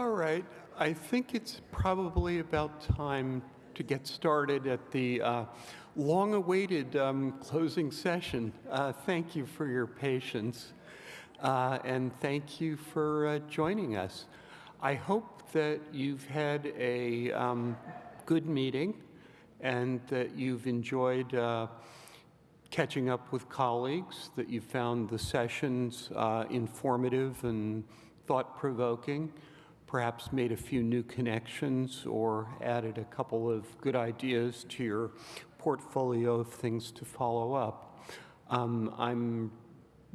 All right, I think it's probably about time to get started at the uh, long-awaited um, closing session. Uh, thank you for your patience, uh, and thank you for uh, joining us. I hope that you've had a um, good meeting and that you've enjoyed uh, catching up with colleagues, that you found the sessions uh, informative and thought-provoking, perhaps made a few new connections or added a couple of good ideas to your portfolio of things to follow up. Um, I'm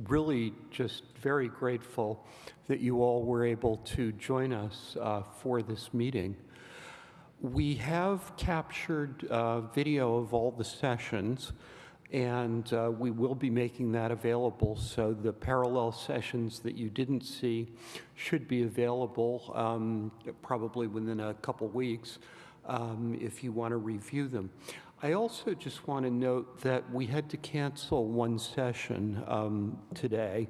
really just very grateful that you all were able to join us uh, for this meeting. We have captured uh, video of all the sessions and uh, we will be making that available. So the parallel sessions that you didn't see should be available um, probably within a couple weeks um, if you want to review them. I also just want to note that we had to cancel one session um, today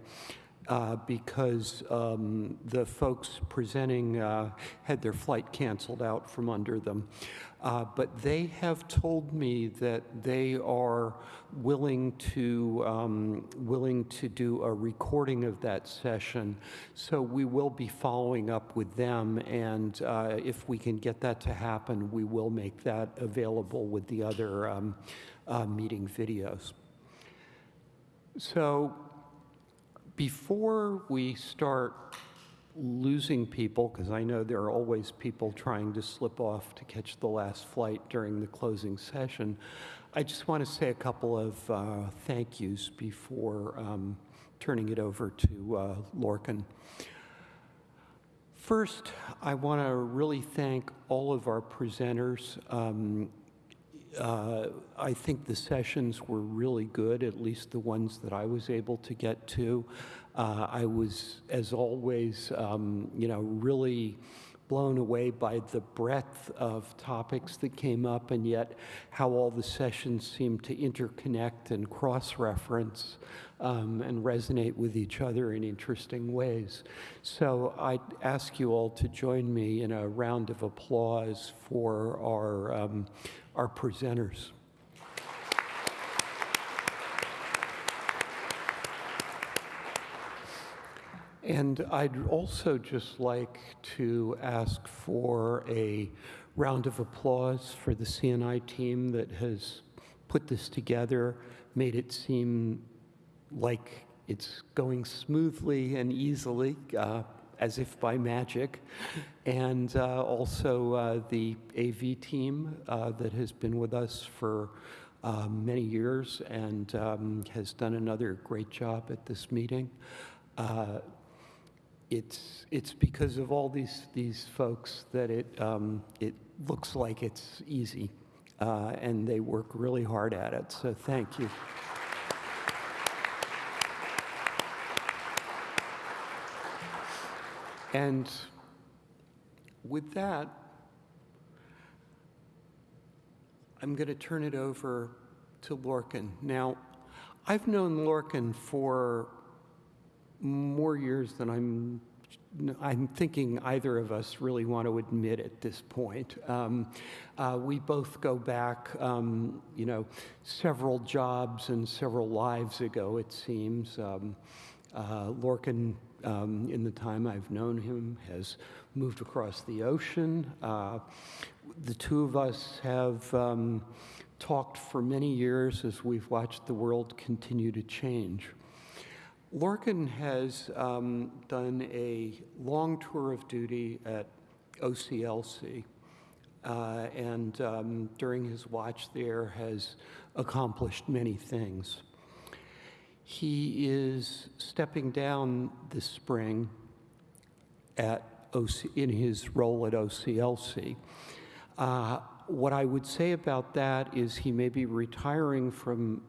uh, because um, the folks presenting uh, had their flight canceled out from under them. Uh, but they have told me that they are willing to um, willing to do a recording of that session. So we will be following up with them, and uh, if we can get that to happen, we will make that available with the other um, uh, meeting videos. So before we start losing people, because I know there are always people trying to slip off to catch the last flight during the closing session, I just want to say a couple of uh, thank yous before um, turning it over to uh, Lorcan. First, I want to really thank all of our presenters. Um, uh, I think the sessions were really good, at least the ones that I was able to get to. Uh, I was, as always, um, you know, really blown away by the breadth of topics that came up and yet how all the sessions seemed to interconnect and cross-reference um, and resonate with each other in interesting ways. So I'd ask you all to join me in a round of applause for our, um, our presenters. And I'd also just like to ask for a round of applause for the CNI team that has put this together, made it seem like it's going smoothly and easily, uh, as if by magic, and uh, also uh, the AV team uh, that has been with us for uh, many years and um, has done another great job at this meeting. It's it's because of all these these folks that it um, it looks like it's easy, uh, and they work really hard at it. So thank you. And with that, I'm going to turn it over to Lorcan. Now, I've known Lorcan for more years than I'm I'm thinking either of us really want to admit at this point. Um, uh, we both go back, um, you know, several jobs and several lives ago, it seems. Um, uh, Lorcan, um, in the time I've known him, has moved across the ocean. Uh, the two of us have um, talked for many years as we've watched the world continue to change. Lorcan has um, done a long tour of duty at OCLC, uh, and um, during his watch there has accomplished many things. He is stepping down this spring at OC, in his role at OCLC. Uh, what I would say about that is he may be retiring from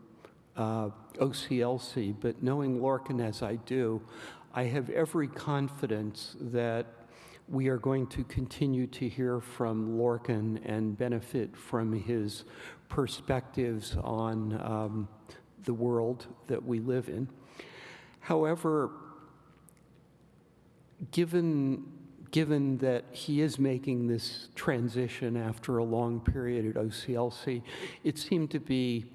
uh, OCLC, but knowing Lorcan as I do, I have every confidence that we are going to continue to hear from Lorcan and benefit from his perspectives on um, the world that we live in. However, given given that he is making this transition after a long period at OCLC, it seemed to be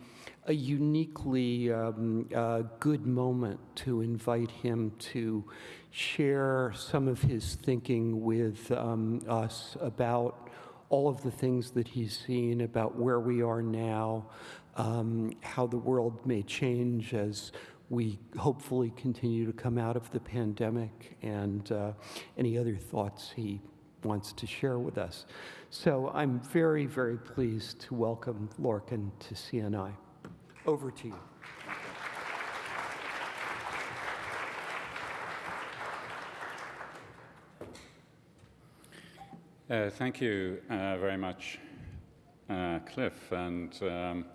a uniquely um, uh, good moment to invite him to share some of his thinking with um, us about all of the things that he's seen, about where we are now, um, how the world may change as we hopefully continue to come out of the pandemic, and uh, any other thoughts he wants to share with us. So I'm very, very pleased to welcome Lorcan to CNI. Over to you. Uh, thank you uh, very much, uh, Cliff, and um,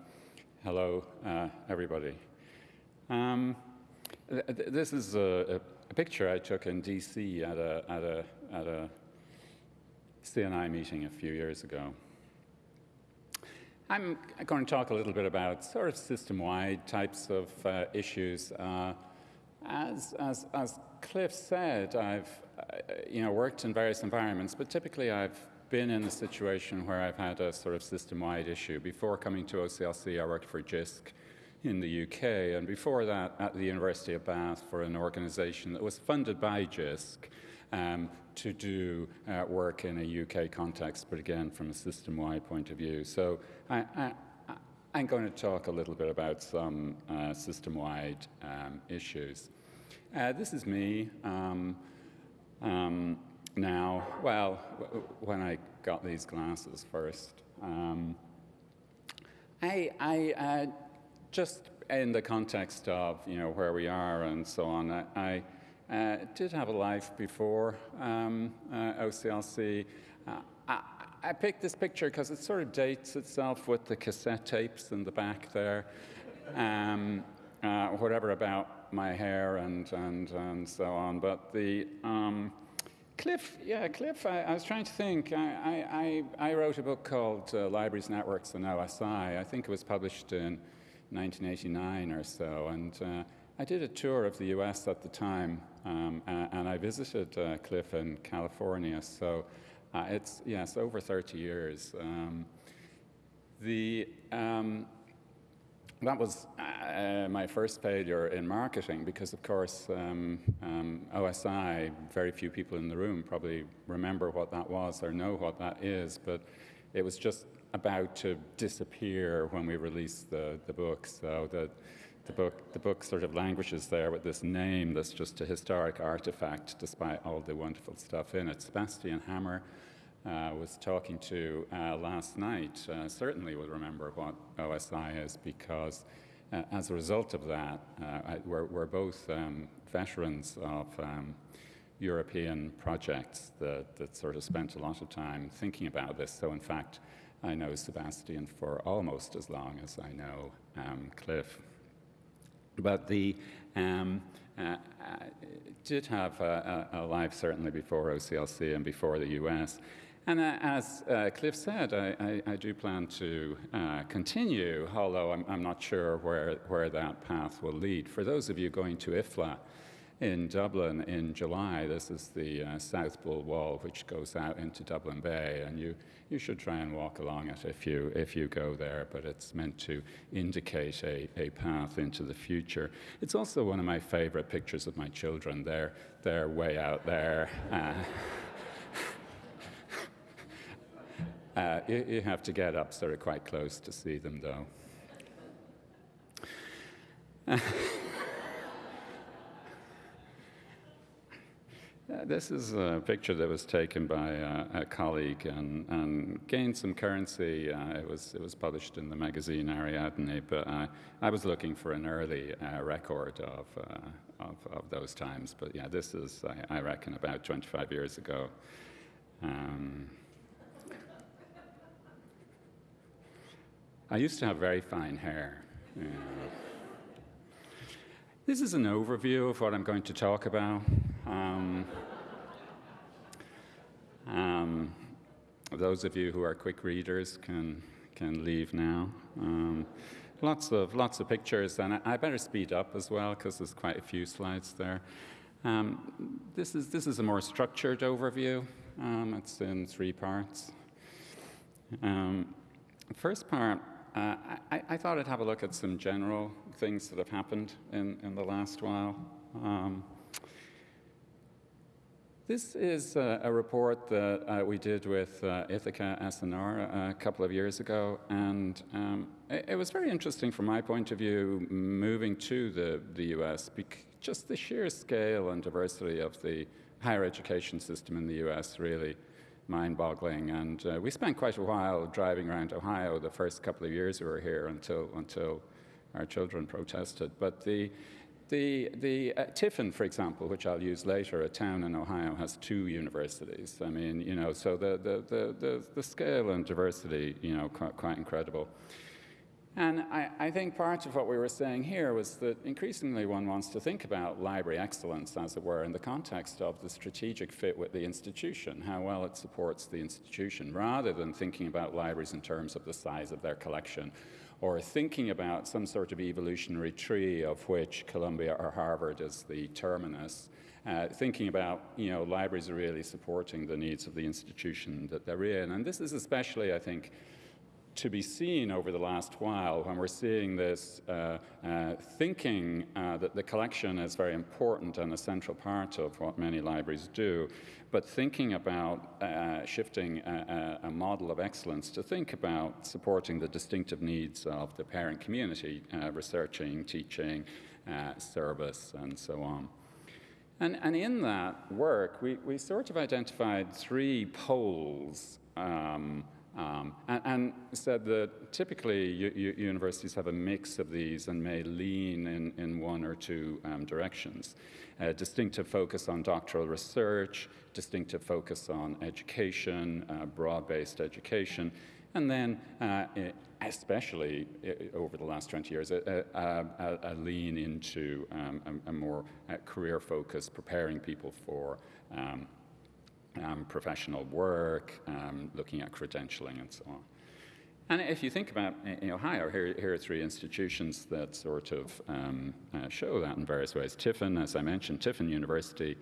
hello, uh, everybody. Um, th this is a, a, picture I took in DC at a, at, a, at a CNI meeting a few years ago. I'm going to talk a little bit about sort of system-wide types of uh, issues. Uh, as, as, as Cliff said, I've uh, you know, worked in various environments, but typically I've been in a situation where I've had a sort of system-wide issue. Before coming to OCLC, I worked for JISC in the UK, and before that at the University of Bath for an organization that was funded by JISC um, to do uh, work in a UK context, but again from a system-wide point of view. So I, am going to talk a little bit about some uh, system-wide um, issues. Uh, this is me um, um, now. Well, when I got these glasses first, um, I, I uh, just in the context of you know where we are and so on, I, I uh, did have a life before um, uh, OCLC. Uh, I, I, picked this picture because it sort of dates itself with the cassette tapes in the back there. Um, uh, whatever about my hair and, and, and so on. But the um, Cliff, yeah, Cliff, I, I, was trying to think. I, I, I wrote a book called uh, Libraries, Networks, and OSI. I think it was published in 1989 or so. And uh, I did a tour of the US at the time, um, and, I visited uh, Cliff in California. So uh, it's, yes, over 30 years. Um, the, um, that was uh, my first failure in marketing because, of course, um, um, OSI, very few people in the room probably remember what that was or know what that is, but it was just about to disappear when we released the, the book. So the, the book, the book sort of languishes there with this name that's just a historic artifact despite all the wonderful stuff in it. Sebastian Hammer uh, was talking to uh, last night uh, certainly will remember what OSI is because uh, as a result of that, uh, I, we're, we're, both um, veterans of um, European projects that, that sort of spent a lot of time thinking about this. So in fact, I know Sebastian for almost as long as I know um, Cliff. But the um, uh, uh, did have a, a, life certainly before OCLC and before the US. And uh, as uh, Cliff said, I, I, I, do plan to uh, continue, although I'm, I'm, not sure where, where that path will lead. For those of you going to IFLA in Dublin in July, this is the uh, South Bull Wall, which goes out into Dublin Bay, and you, you should try and walk along it if you, if you go there, but it's meant to indicate a, a path into the future. It's also one of my favorite pictures of my children. They're, they're way out there. Uh, Uh, you, you, have to get up sort of quite close to see them, though. this is a picture that was taken by a, a colleague and, and, gained some currency. Uh, it, was, it was published in the magazine Ariadne, but uh, I was looking for an early uh, record of, uh, of, of, those times. But yeah, this is, I, I reckon, about 25 years ago. Um, I used to have very fine hair. This is an overview of what I'm going to talk about. Um, um, those of you who are quick readers can, can leave now. Um, lots, of, lots of pictures, and I, I better speed up as well because there's quite a few slides there. Um, this, is, this is a more structured overview. Um, it's in three parts. Um, first part, uh, I, I, thought I'd have a look at some general things that have happened in, in the last while. Um, this is a, a report that uh, we did with uh, Ithaka S+R a couple of years ago, and um, it, it, was very interesting from my point of view moving to the, the US, just the sheer scale and diversity of the higher education system in the US really mind-boggling. And uh, we spent quite a while driving around Ohio the first couple of years we were here until, until our children protested. But the, the, the uh, Tiffin, for example, which I'll use later, a town in Ohio, has two universities. I mean, you know, so the, the, the, the, the scale and diversity, you know, quite, quite incredible. And I, I, think part of what we were saying here was that increasingly one wants to think about library excellence, as it were, in the context of the strategic fit with the institution, how well it supports the institution, rather than thinking about libraries in terms of the size of their collection or thinking about some sort of evolutionary tree of which Columbia or Harvard is the terminus, uh, thinking about, you know, libraries are really supporting the needs of the institution that they're in. And this is especially, I think, to be seen over the last while when we're seeing this uh, uh, thinking uh, that the collection is very important and a central part of what many libraries do, but thinking about uh, shifting a, a, model of excellence to think about supporting the distinctive needs of the parent community, uh, researching, teaching, uh, service, and so on. And, and, in that work, we, we sort of identified three poles um, um, and, and, said that typically universities have a mix of these and may lean in, in one or two um, directions. A distinctive focus on doctoral research, distinctive focus on education, uh, broad-based education, and then uh, especially over the last 20 years, a, a, a lean into um, a, a, more uh, career focus, preparing people for um, um, professional work, um, looking at credentialing and so on. And if you think about in Ohio, here, here are three institutions that sort of um, uh, show that in various ways. Tiffin, as I mentioned, Tiffin University,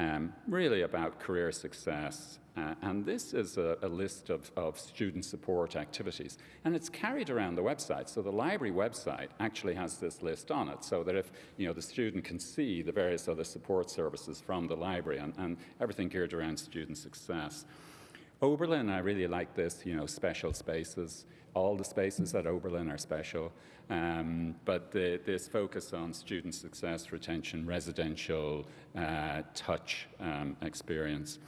um, really about career success, uh, and this is a, a list of, of, student support activities. And it's carried around the website. So the library website actually has this list on it so that if you know, the student can see the various other support services from the library and, and everything geared around student success. Oberlin, I really like this, you know, special spaces. All the spaces at Oberlin are special, um, but the, this focus on student success, retention, residential, uh, touch um, experience.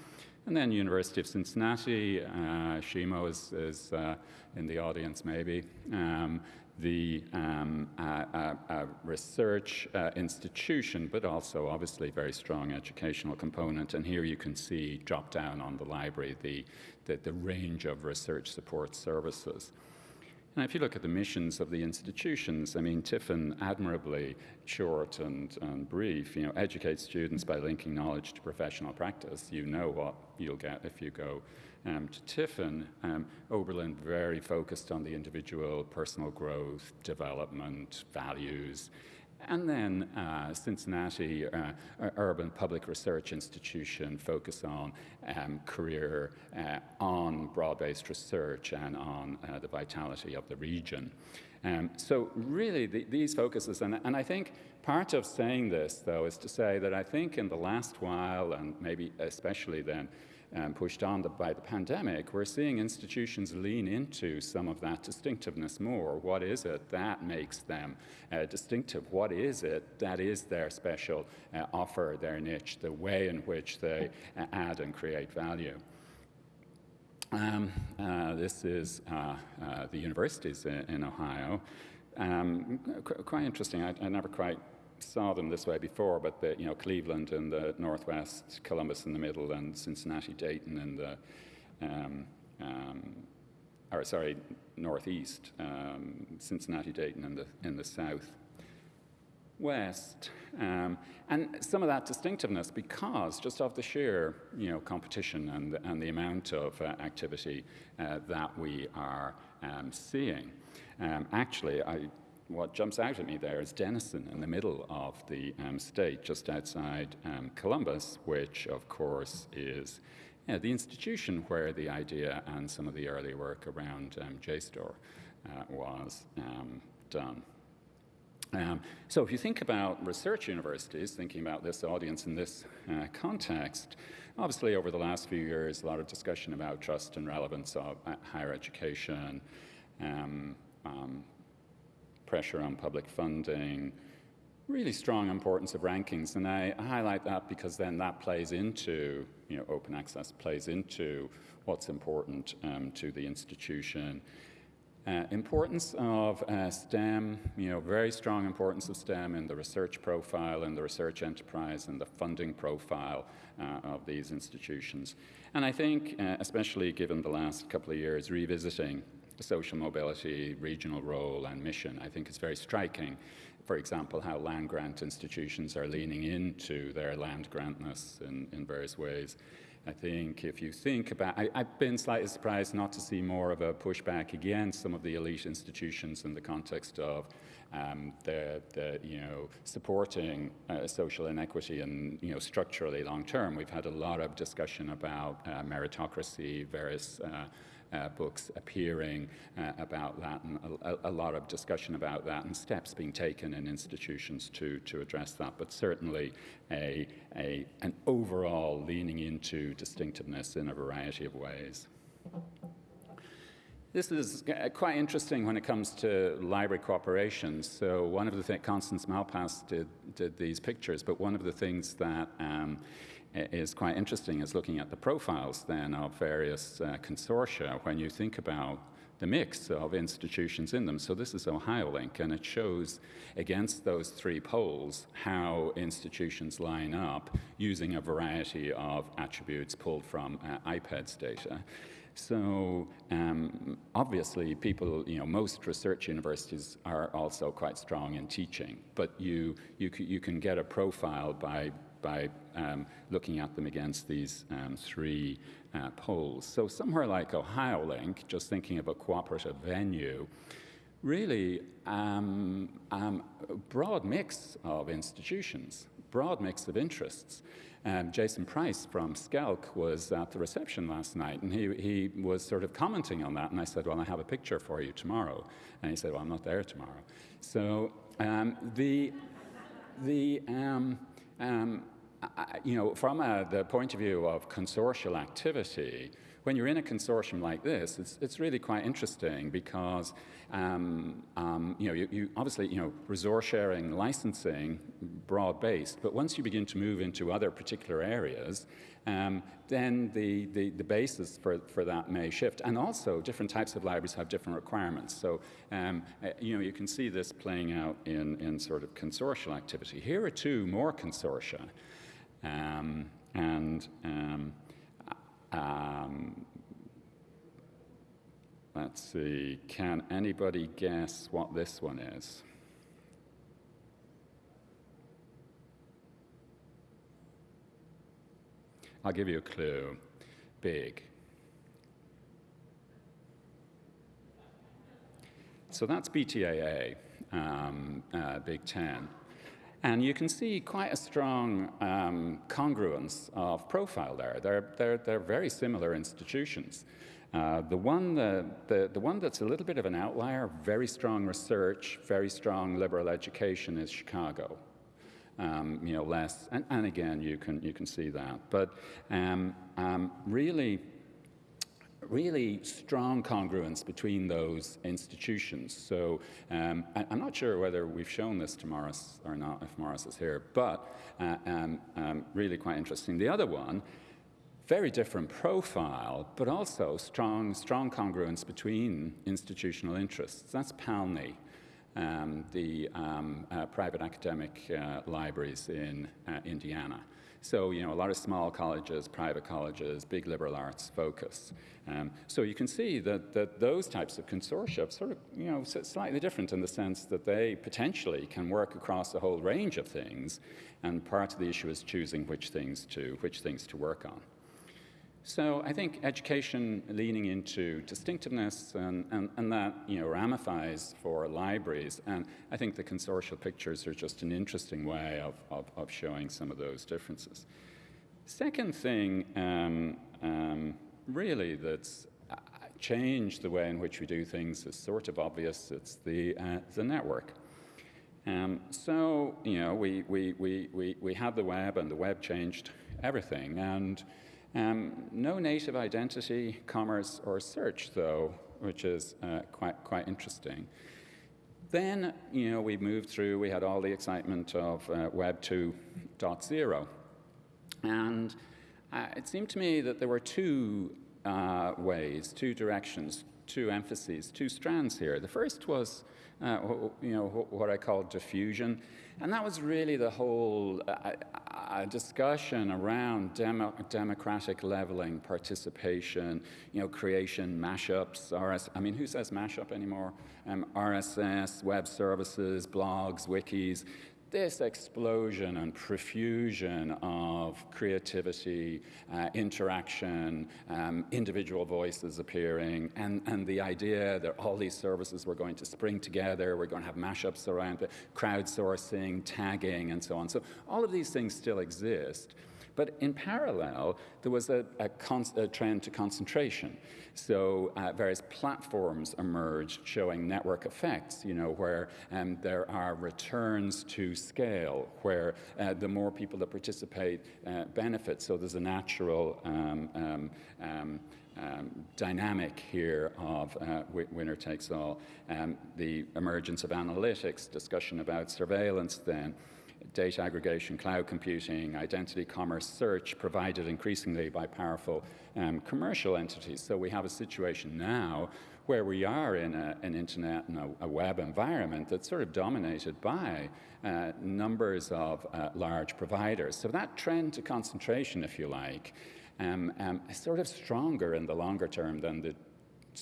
And then University of Cincinnati, uh, Shimo is, is uh, in the audience maybe. Um, the um, uh, uh, research uh, institution, but also obviously very strong educational component. And here you can see drop down on the library the, the, the range of research support services. And if you look at the missions of the institutions, I mean, Tiffin admirably short and, and brief, you know, educate students by linking knowledge to professional practice. You know what you'll get if you go um, to Tiffin. Um, Oberlin very focused on the individual personal growth, development, values, and then uh, Cincinnati uh, Urban Public Research Institution focus on um, career, uh, on broad-based research and on uh, the vitality of the region. Um, so really the, these focuses, and, and I think part of saying this though is to say that I think in the last while, and maybe especially then, um, pushed on the, by the pandemic, we're seeing institutions lean into some of that distinctiveness more. What is it that makes them uh, distinctive? What is it that is their special uh, offer, their niche, the way in which they uh, add and create value? Um, uh, this is uh, uh, the universities in, in Ohio. Um, qu quite interesting. I, I never quite saw them this way before, but the, you know, Cleveland in the northwest, Columbus in the middle, and Cincinnati, Dayton in the, um, um, or sorry, northeast, um, Cincinnati, Dayton in the, in the south west. Um, and some of that distinctiveness because just of the sheer you know, competition and, and the amount of uh, activity uh, that we are um, seeing. Um, actually, I what jumps out at me there is Denison in the middle of the um, state, just outside um, Columbus, which, of course, is you know, the institution where the idea and some of the early work around um, JSTOR uh, was um, done. Um, so if you think about research universities, thinking about this audience in this uh, context, obviously over the last few years, a lot of discussion about trust and relevance of uh, higher education, um, um, pressure on public funding, really strong importance of rankings. And I highlight that because then that plays into, you know, open access plays into what's important um, to the institution. Uh, importance of uh, STEM, you know, very strong importance of STEM in the research profile and the research enterprise and the funding profile uh, of these institutions. And I think, uh, especially given the last couple of years, revisiting social mobility, regional role, and mission, I think it's very striking. For example, how land grant institutions are leaning into their land grantness in, in various ways. I think if you think about, I, have been slightly surprised not to see more of a pushback against some of the elite institutions in the context of um, the, the, you know, supporting uh, social inequity and, you know, structurally long term. We've had a lot of discussion about uh, meritocracy, various uh, uh, books appearing uh, about that, and a, a, lot of discussion about that, and steps being taken in institutions to, to address that. But certainly, a, a, an overall leaning into distinctiveness in a variety of ways. This is quite interesting when it comes to library cooperation. So one of the things, Constance Malpas did, did these pictures, but one of the things that um, is quite interesting is looking at the profiles then of various uh, consortia when you think about the mix of institutions in them. So this is OhioLink, and it shows against those three poles how institutions line up using a variety of attributes pulled from uh, IPEDS data. So um, obviously, people, you know, most research universities are also quite strong in teaching, but you, you, you can get a profile by by um, looking at them against these um, three uh, poles. So somewhere like OhioLink, just thinking of a cooperative venue, really um, um, a broad mix of institutions, broad mix of interests. Um, Jason Price from SCELC was at the reception last night, and he, he was sort of commenting on that. And I said, Well, I have a picture for you tomorrow. And he said, Well, I'm not there tomorrow. So um, the, the, um, um, you know, from a, the point of view of consortial activity, when you're in a consortium like this, it's, it's really quite interesting because, um, um, you know, you, you, obviously, you know, resource sharing, licensing, broad-based, but once you begin to move into other particular areas, um, then the, the, the, basis for, for that may shift. And also, different types of libraries have different requirements. So, um, uh, you know, you can see this playing out in, in sort of consortial activity. Here are two more consortia. Um, and um, um, let's see, can anybody guess what this one is? I'll give you a clue. Big. So that's BTAA, um, uh, Big Ten. And you can see quite a strong um, congruence of profile there. They're, they're, they're very similar institutions. Uh, the, one, the, the, the one that's a little bit of an outlier, very strong research, very strong liberal education, is Chicago. Um, you know, less, and, and, again, you can, you can see that. But um, um really, really strong congruence between those institutions. So um, I, am not sure whether we've shown this to Morris or not, if Morris is here, but uh, um, um, really quite interesting. The other one, very different profile, but also strong, strong congruence between institutional interests. That's PALNI. Um, the um, uh, private academic uh, libraries in uh, Indiana. So, you know, a lot of small colleges, private colleges, big liberal arts focus. Um, so you can see that, that those types of consortia sort of, you know, slightly different in the sense that they potentially can work across a whole range of things, and part of the issue is choosing which things to, which things to work on. So I think education leaning into distinctiveness and, and, and that you know ramifies for libraries. And I think the consortial pictures are just an interesting way of, of, of showing some of those differences. Second thing, um, um, really, that's uh, changed the way in which we do things is sort of obvious. It's the, uh, the network. Um, so, you know, we, we, we, we, we had the web, and the web changed everything. And um, no native identity, commerce, or search, though, which is uh, quite, quite interesting. Then, you know, we moved through, we had all the excitement of uh, Web 2.0. And uh, it seemed to me that there were two uh, ways, two directions, two emphases, two strands here. The first was, uh, you know, what I call diffusion. And that was really the whole uh, uh, discussion around demo democratic leveling, participation, you know, creation, mashups, RS. I mean, who says mashup anymore? Um, RSS, web services, blogs, wikis this explosion and profusion of creativity, uh, interaction, um, individual voices appearing, and, and the idea that all these services were going to spring together, we're going to have mashups around crowdsourcing, tagging, and so on. So all of these things still exist. But in parallel, there was a, a, a trend to concentration. So uh, various platforms emerged showing network effects, you know, where um, there are returns to scale, where uh, the more people that participate uh, benefit. So there's a natural um, um, um, um dynamic here of uh, winner takes all. Um, the emergence of analytics, discussion about surveillance then data aggregation, cloud computing, identity commerce, search provided increasingly by powerful um, commercial entities. So we have a situation now where we are in a, an internet and a, a, web environment that's sort of dominated by uh, numbers of uh, large providers. So that trend to concentration, if you like, um, um, is sort of stronger in the longer term than the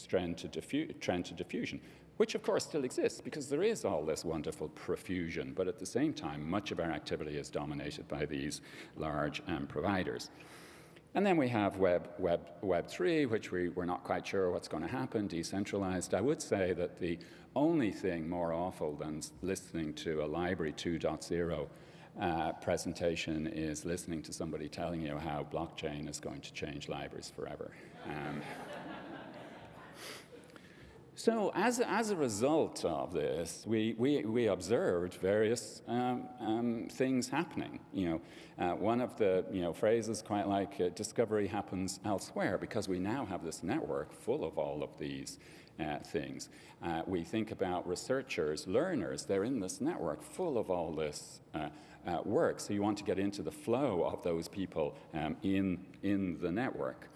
trend to, trend to diffusion which of course still exists because there is all this wonderful profusion, but at the same time, much of our activity is dominated by these large um, providers. And then we have Web, Web, Web 3, which we, we're not quite sure what's going to happen, decentralized. I would say that the only thing more awful than listening to a Library 2.0 uh, presentation is listening to somebody telling you how blockchain is going to change libraries forever. Um, so as, as a result of this, we, we, we observed various um, um, things happening. You know, uh, one of the you know, phrases quite like uh, discovery happens elsewhere because we now have this network full of all of these uh, things. Uh, we think about researchers, learners, they're in this network full of all this uh, uh, work. So you want to get into the flow of those people um, in, in the network.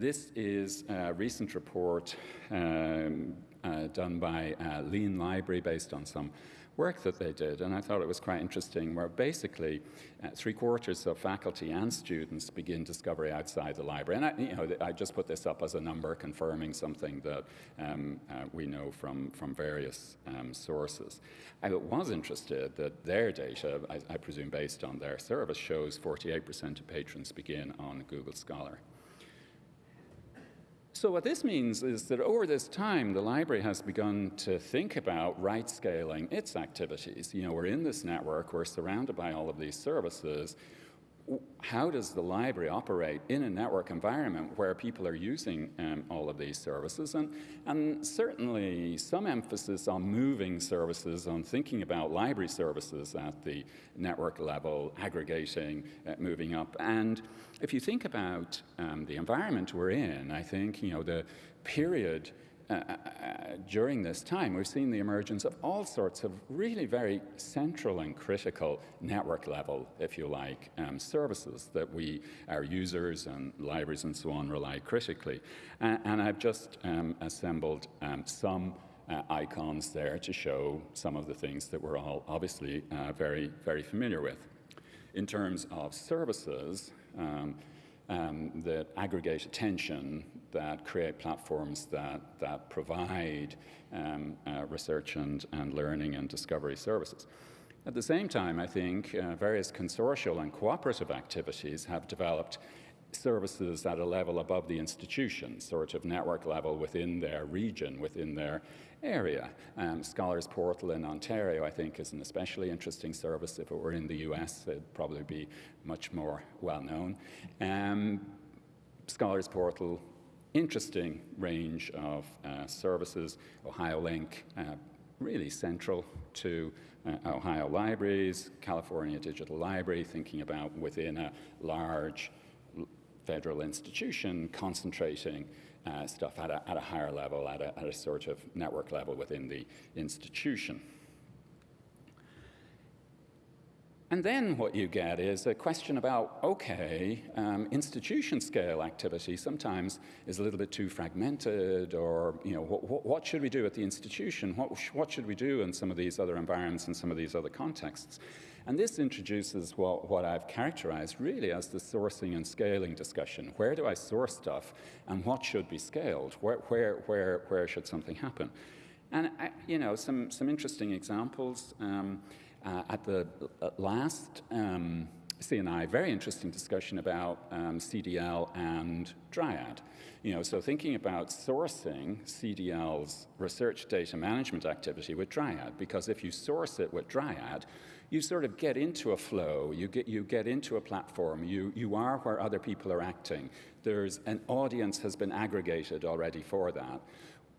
This is a recent report um, uh, done by uh, Lean Library based on some work that they did, and I thought it was quite interesting, where basically uh, three quarters of faculty and students begin discovery outside the library. And I, you know, I just put this up as a number confirming something that um, uh, we know from, from various um, sources. I was interested that their data, I, I presume based on their service, shows 48% of patrons begin on Google Scholar. So what this means is that over this time, the library has begun to think about right scaling its activities. You know, we're in this network, we're surrounded by all of these services, how does the library operate in a network environment where people are using um, all of these services? And, and certainly some emphasis on moving services, on thinking about library services at the network level, aggregating, uh, moving up. And if you think about um, the environment we're in, I think, you know, the period uh, uh, during this time, we've seen the emergence of all sorts of really very central and critical network level, if you like, um, services that we, our users and libraries and so on, rely critically. Uh, and I've just um, assembled um, some uh, icons there to show some of the things that we're all obviously uh, very, very familiar with. In terms of services, um, um, that aggregate attention, that create platforms that, that provide um, uh, research and, and learning and discovery services. At the same time, I think uh, various consortial and cooperative activities have developed services at a level above the institution, sort of network level within their region, within their area. Um, Scholars Portal in Ontario, I think, is an especially interesting service. If it were in the US, it'd probably be much more well known. Um, Scholars Portal, interesting range of uh, services. Ohio Link, uh, really central to uh, Ohio Libraries, California Digital Library, thinking about within a large federal institution concentrating uh, stuff at a, at a, higher level, at a, at a sort of network level within the institution. And then what you get is a question about, okay, um, institution scale activity sometimes is a little bit too fragmented or, you know, what, what should we do at the institution? What, what should we do in some of these other environments and some of these other contexts? And this introduces what, what I've characterized really as the sourcing and scaling discussion. Where do I source stuff and what should be scaled? Where, where, where, where should something happen? And, I, you know, some, some interesting examples. Um, uh, at the uh, last um, CNI, very interesting discussion about um, CDL and Dryad. You know, so thinking about sourcing CDL's research data management activity with Dryad, because if you source it with Dryad, you sort of get into a flow, you get, you get into a platform, you, you are where other people are acting. There's an audience has been aggregated already for that.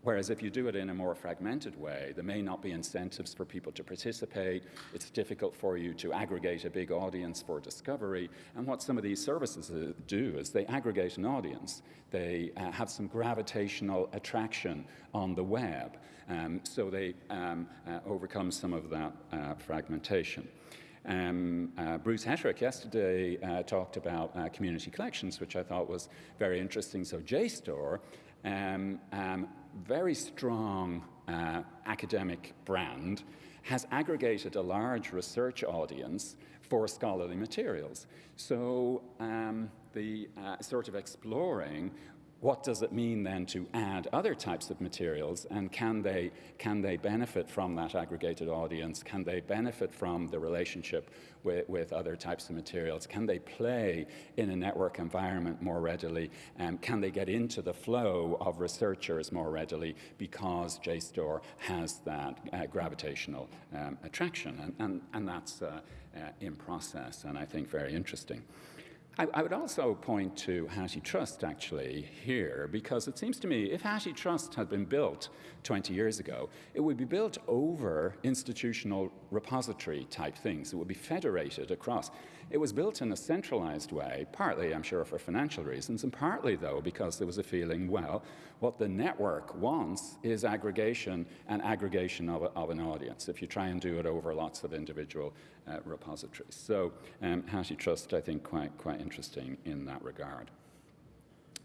Whereas if you do it in a more fragmented way, there may not be incentives for people to participate. It's difficult for you to aggregate a big audience for discovery. And what some of these services uh, do is they aggregate an audience. They uh, have some gravitational attraction on the web. Um, so they um, uh, overcome some of that uh, fragmentation. Um, uh, Bruce Heterick yesterday uh, talked about uh, community collections, which I thought was very interesting. So JSTOR um, um, very strong uh, academic brand, has aggregated a large research audience for scholarly materials. So um, the uh, sort of exploring what does it mean then to add other types of materials and can they, can they benefit from that aggregated audience? Can they benefit from the relationship with, with other types of materials? Can they play in a network environment more readily? Um, can they get into the flow of researchers more readily because JSTOR has that uh, gravitational um, attraction? And, and, and that's uh, uh, in process and I think very interesting. I, I, would also point to HathiTrust actually here, because it seems to me if HathiTrust had been built 20 years ago, it would be built over institutional repository type things. It would be federated across. It was built in a centralized way, partly, I'm sure, for financial reasons, and partly, though, because there was a feeling, well, what the network wants is aggregation and aggregation of, a, of an audience if you try and do it over lots of individual uh, repositories. So um, HathiTrust, I think, quite, quite interesting in that regard.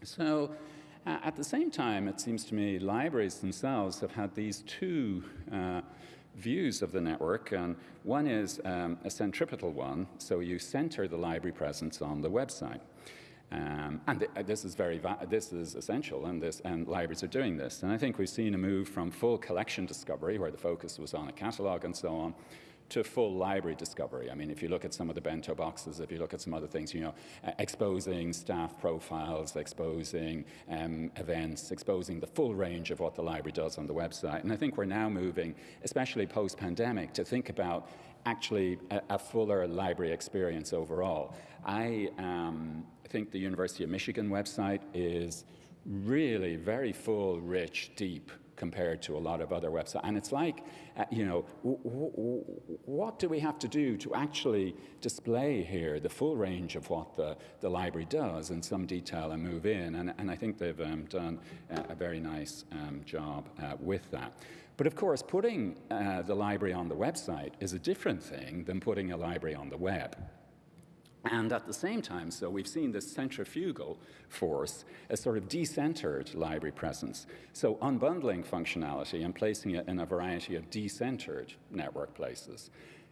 So uh, at the same time, it seems to me libraries themselves have had these two uh, views of the network. And one is um, a centripetal one, so you center the library presence on the website. Um, and th this is very this is essential, and this and libraries are doing this. And I think we've seen a move from full collection discovery, where the focus was on a catalog and so on, to full library discovery. I mean, if you look at some of the bento boxes, if you look at some other things, you know, exposing staff profiles, exposing um, events, exposing the full range of what the library does on the website. And I think we're now moving, especially post-pandemic, to think about actually a, a, fuller library experience overall. I um, think the University of Michigan website is really very full, rich, deep compared to a lot of other websites. And it's like, uh, you know, what do we have to do to actually display here the full range of what the, the library does in some detail and move in? And, and I think they've um, done a, a, very nice um, job uh, with that. But of course, putting uh, the library on the website is a different thing than putting a library on the web. And at the same time, so we've seen this centrifugal force a sort of decentered library presence. So unbundling functionality and placing it in a variety of decentered network places.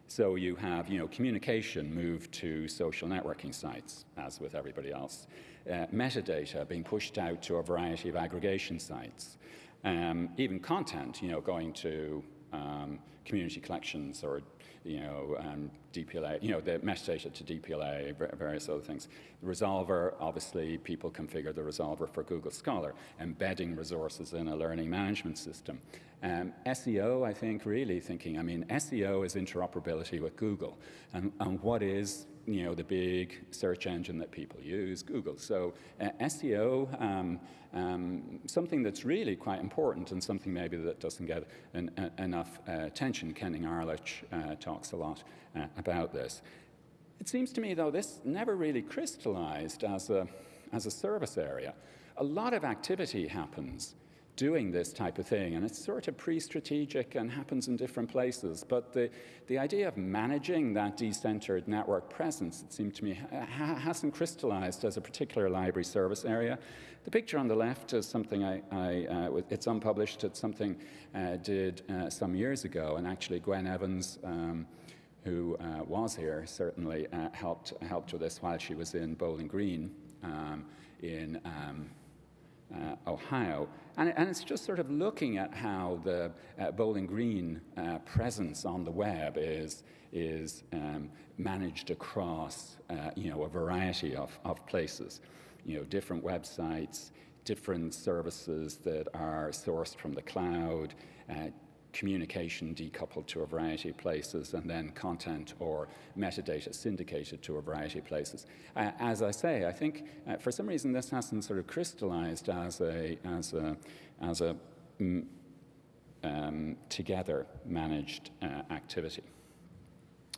So you have, you know, communication moved to social networking sites, as with everybody else. Uh, metadata being pushed out to a variety of aggregation sites. Um, even content, you know, going to um, community collections or you know, um, DPLA, you know, the metadata to DPLA, various other things. The resolver, obviously, people configure the resolver for Google Scholar, embedding resources in a learning management system. Um, SEO, I think, really thinking, I mean, SEO is interoperability with Google. And, and what is you know, the big search engine that people use, Google. So uh, SEO, um, um, something that's really quite important and something maybe that doesn't get an, a, enough uh, attention. Kenning Arlitsch uh, talks a lot uh, about this. It seems to me, though, this never really crystallized as a, as a service area. A lot of activity happens doing this type of thing. And it's sort of pre-strategic and happens in different places. But the, the idea of managing that decentered network presence, it seemed to me, ha hasn't crystallized as a particular library service area. The picture on the left is something I, I uh, it's unpublished, it's something uh, did uh, some years ago. And actually Gwen Evans, um, who uh, was here, certainly uh, helped, helped with this while she was in Bowling Green um, in um, uh, Ohio. And, and, it's just sort of looking at how the uh, Bowling Green uh, presence on the web is, is um, managed across uh, you know, a variety of, of places. You know, different websites, different services that are sourced from the cloud, uh, communication decoupled to a variety of places, and then content or metadata syndicated to a variety of places. Uh, as I say, I think uh, for some reason this hasn't sort of crystallized as a, as a, as a mm, um, together managed uh, activity.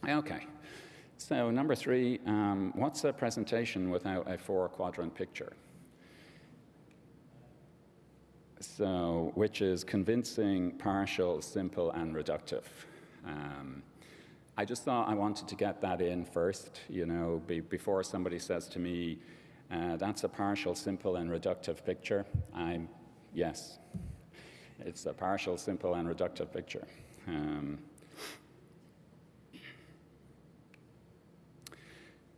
Okay. So number three, um, what's a presentation without a four quadrant picture? So which is convincing, partial, simple, and reductive. Um, I just thought I wanted to get that in first, you know, be, before somebody says to me, uh, that's a partial, simple, and reductive picture. I'm, yes, it's a partial, simple, and reductive picture. Um,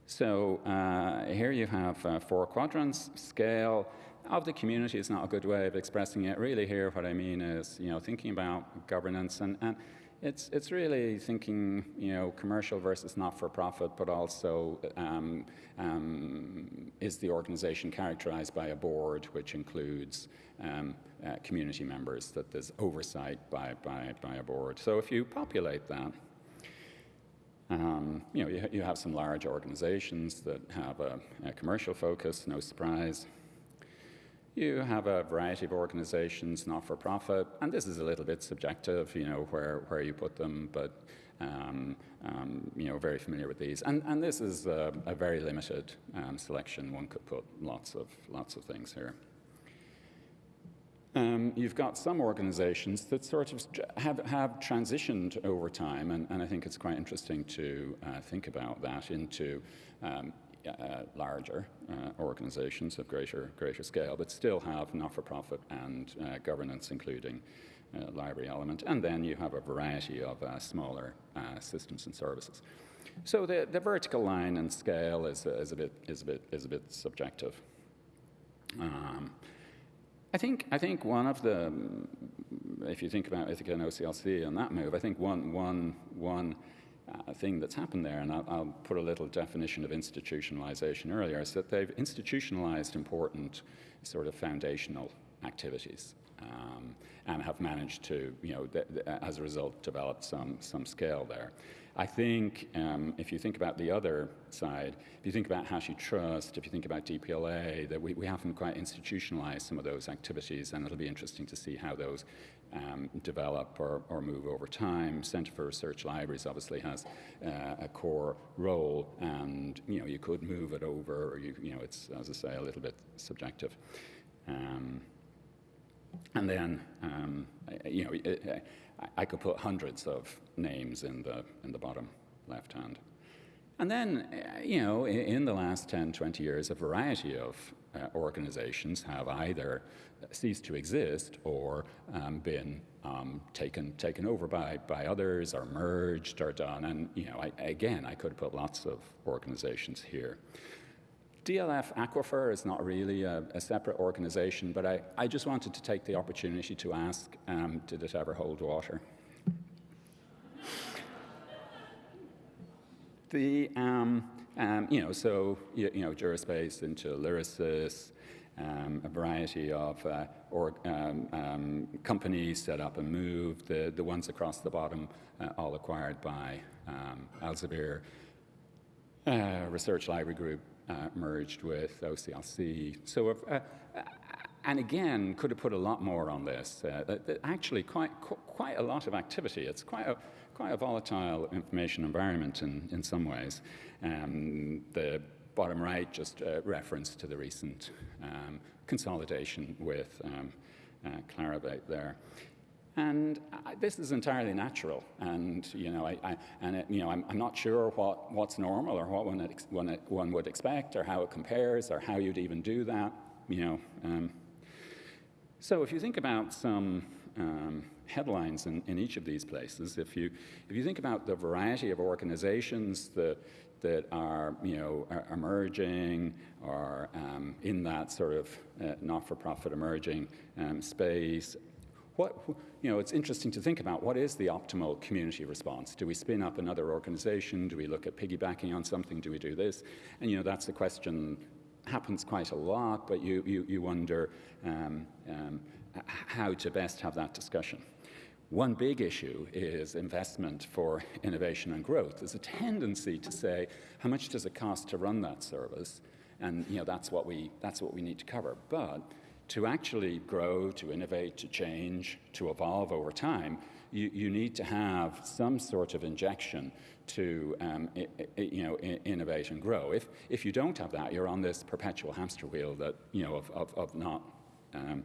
so uh, here you have uh, four quadrants, scale, of the community is not a good way of expressing it. Really here what I mean is, you know, thinking about governance and, and it's, it's really thinking, you know, commercial versus not-for-profit, but also um, um, is the organization characterized by a board which includes um, uh, community members, that there's oversight by, by, by a board. So if you populate that, um, you know, you, you, have some large organizations that have a, a commercial focus, no surprise. You have a variety of organizations, not for profit, and this is a little bit subjective, you know, where, where you put them, but um, um, you know, very familiar with these. And, and this is a, a very limited um, selection. One could put lots of, lots of things here. Um, you've got some organizations that sort of have, have transitioned over time, and, and I think it's quite interesting to uh, think about that into um, uh, larger uh, organizations of greater, greater scale, but still have not-for-profit and uh, governance, including uh, library element. And then you have a variety of uh, smaller uh, systems and services. So the, the vertical line and scale is, is, a, bit, is, a, bit, is a bit subjective. Um, I think, I think one of the, if you think about Ithaka and OCLC and that move, I think one, one, one uh, thing that's happened there, and I'll, I'll, put a little definition of institutionalization earlier, is that they've institutionalized important sort of foundational activities um, and have managed to, you know, as a result, develop some, some scale there. I think um, if you think about the other side, if you think about HathiTrust, if you think about DPLA, that we, we haven't quite institutionalized some of those activities, and it'll be interesting to see how those um, develop or, or, move over time. Center for Research Libraries obviously has uh, a core role, and you know you could move it over, or you, you know it's as I say a little bit subjective. Um, and then um, you know it, I could put hundreds of names in the in the bottom left hand. And then, you know, in the last 10, 20 years, a variety of uh, organizations have either ceased to exist or um, been um, taken, taken over by, by others or merged or done. And, you know, I, again, I could put lots of organizations here. DLF Aquifer is not really a, a separate organization, but I, I, just wanted to take the opportunity to ask, um, did it ever hold water? The, um, um, you know, so, you, you know, Duraspace into Lyrasis, um, a variety of uh, um, um, companies set up and moved. The, the ones across the bottom, uh, all acquired by um, Elsevier. Uh, Research Library Group uh, merged with OCLC. So, uh, and again, could have put a lot more on this. Uh, actually, quite, quite a lot of activity. It's quite a, quite a volatile information environment in, in some ways. Um, the bottom right, just a reference to the recent um, consolidation with um, uh, Clarivate there. And I, this is entirely natural, and you know, I, I and it, you know, I'm, I'm, not sure what, what's normal or what one, one, one, would expect, or how it compares, or how you'd even do that. You know, um, so if you think about some um, headlines in, in, each of these places, if you if you think about the variety of organizations that that are, you know, are emerging or um, in that sort of uh, not-for-profit emerging um, space. What, you know, it's interesting to think about what is the optimal community response? Do we spin up another organization? Do we look at piggybacking on something? Do we do this? And, you know, that's a question happens quite a lot, but you, you, you wonder um, um how to best have that discussion. One big issue is investment for innovation and growth. There's a tendency to say, how much does it cost to run that service? And you know, that's, what we, that's what we need to cover. But to actually grow, to innovate, to change, to evolve over time, you, you need to have some sort of injection to um, I, I, you know, innovate and grow. If, if you don't have that, you're on this perpetual hamster wheel that, you know, of, of, of not um,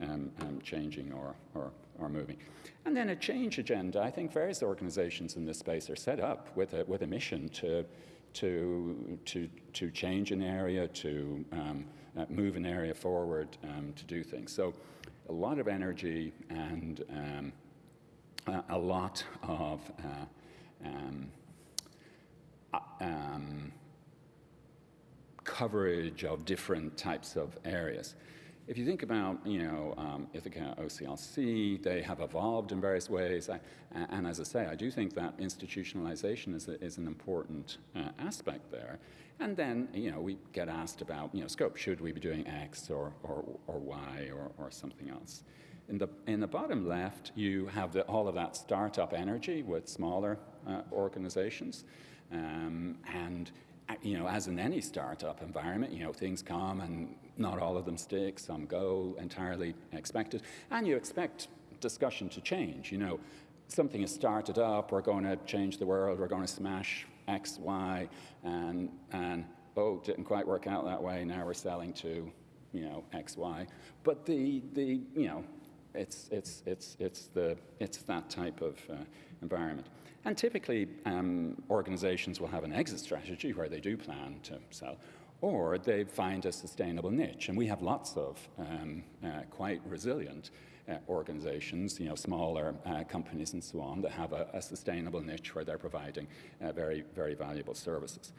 um, um changing or, or, or moving. And then a change agenda. I think various organizations in this space are set up with a, with a mission to, to, to, to change an area, to um, uh, move an area forward, um, to do things. So a lot of energy and um, a, lot of uh, um, uh, um, coverage of different types of areas. If you think about, you know, um, Ithaka, OCLC, they have evolved in various ways. I, and as I say, I do think that institutionalization is, a, is an important uh, aspect there. And then, you know, we get asked about, you know, scope. Should we be doing X or, or, or Y or, or something else? In the, in the bottom left, you have the, all of that startup energy with smaller uh, organizations. Um, and you know, as in any startup environment, you know, things come and not all of them stick, some go entirely expected, and you expect discussion to change. You know, something is started up, we're going to change the world, we're going to smash X, Y, and, and oh, didn't quite work out that way, now we're selling to, you know, X, Y. But the, the you know, it's, it's, it's, it's, the, it's that type of uh, environment. And typically, um, organizations will have an exit strategy where they do plan to sell, or they find a sustainable niche. And we have lots of um, uh, quite resilient organizations, you know, smaller uh, companies and so on, that have a, a sustainable niche where they're providing uh, very, very valuable services.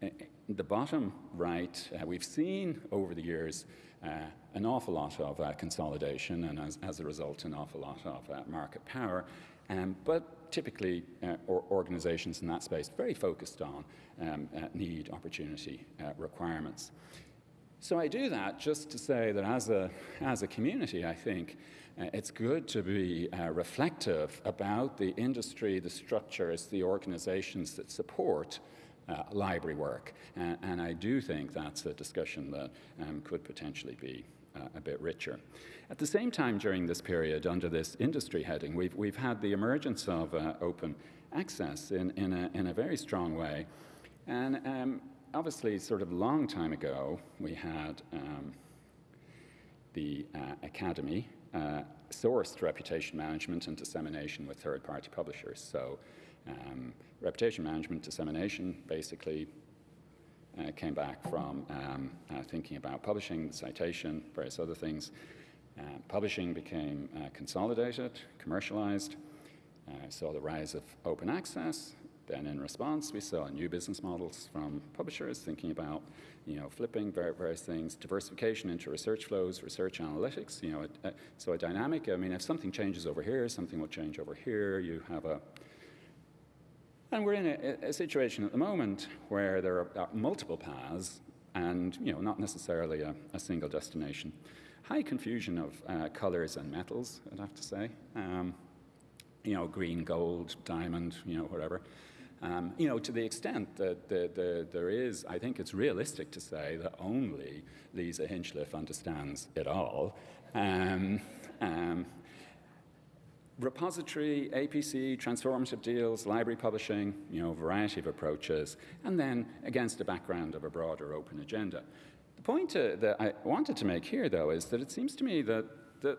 In the bottom right, uh, we've seen over the years uh, an awful lot of consolidation, and as, as, a result, an awful lot of market power. Um, but typically, uh, or organizations in that space very focused on um, uh, need, opportunity, uh, requirements. So I do that just to say that as a, as a community, I think uh, it's good to be uh, reflective about the industry, the structures, the organizations that support uh, library work. and I do think that's a discussion that um, could potentially be uh, a bit richer. At the same time, during this period, under this industry heading, we've, we've had the emergence of uh, open access in, in, a, in a very strong way. And um, obviously, sort of a long time ago, we had um, the uh, Academy uh, sourced reputation management and dissemination with third party publishers. So, um, reputation management dissemination basically uh, came back from um, uh, thinking about publishing, citation, various other things. Uh, publishing became uh, consolidated, commercialized, uh, saw the rise of open access. Then in response, we saw new business models from publishers thinking about, you know, flipping various things, diversification into research flows, research analytics, you know, a, so a dynamic, I mean, if something changes over here, something will change over here. You have a, And we're in a, a situation at the moment where there are, are multiple paths and you know, not necessarily a, a single destination. High confusion of uh, colors and metals, I'd have to say. Um, you know, green, gold, diamond, you know, whatever. Um, you know, to the extent that the, the, there is, I think it's realistic to say that only Lisa Hinchliffe understands it all. Um, um, repository, APC, transformative deals, library publishing, you know, variety of approaches, and then against a background of a broader open agenda. The point uh, that I wanted to make here, though, is that it seems to me that, that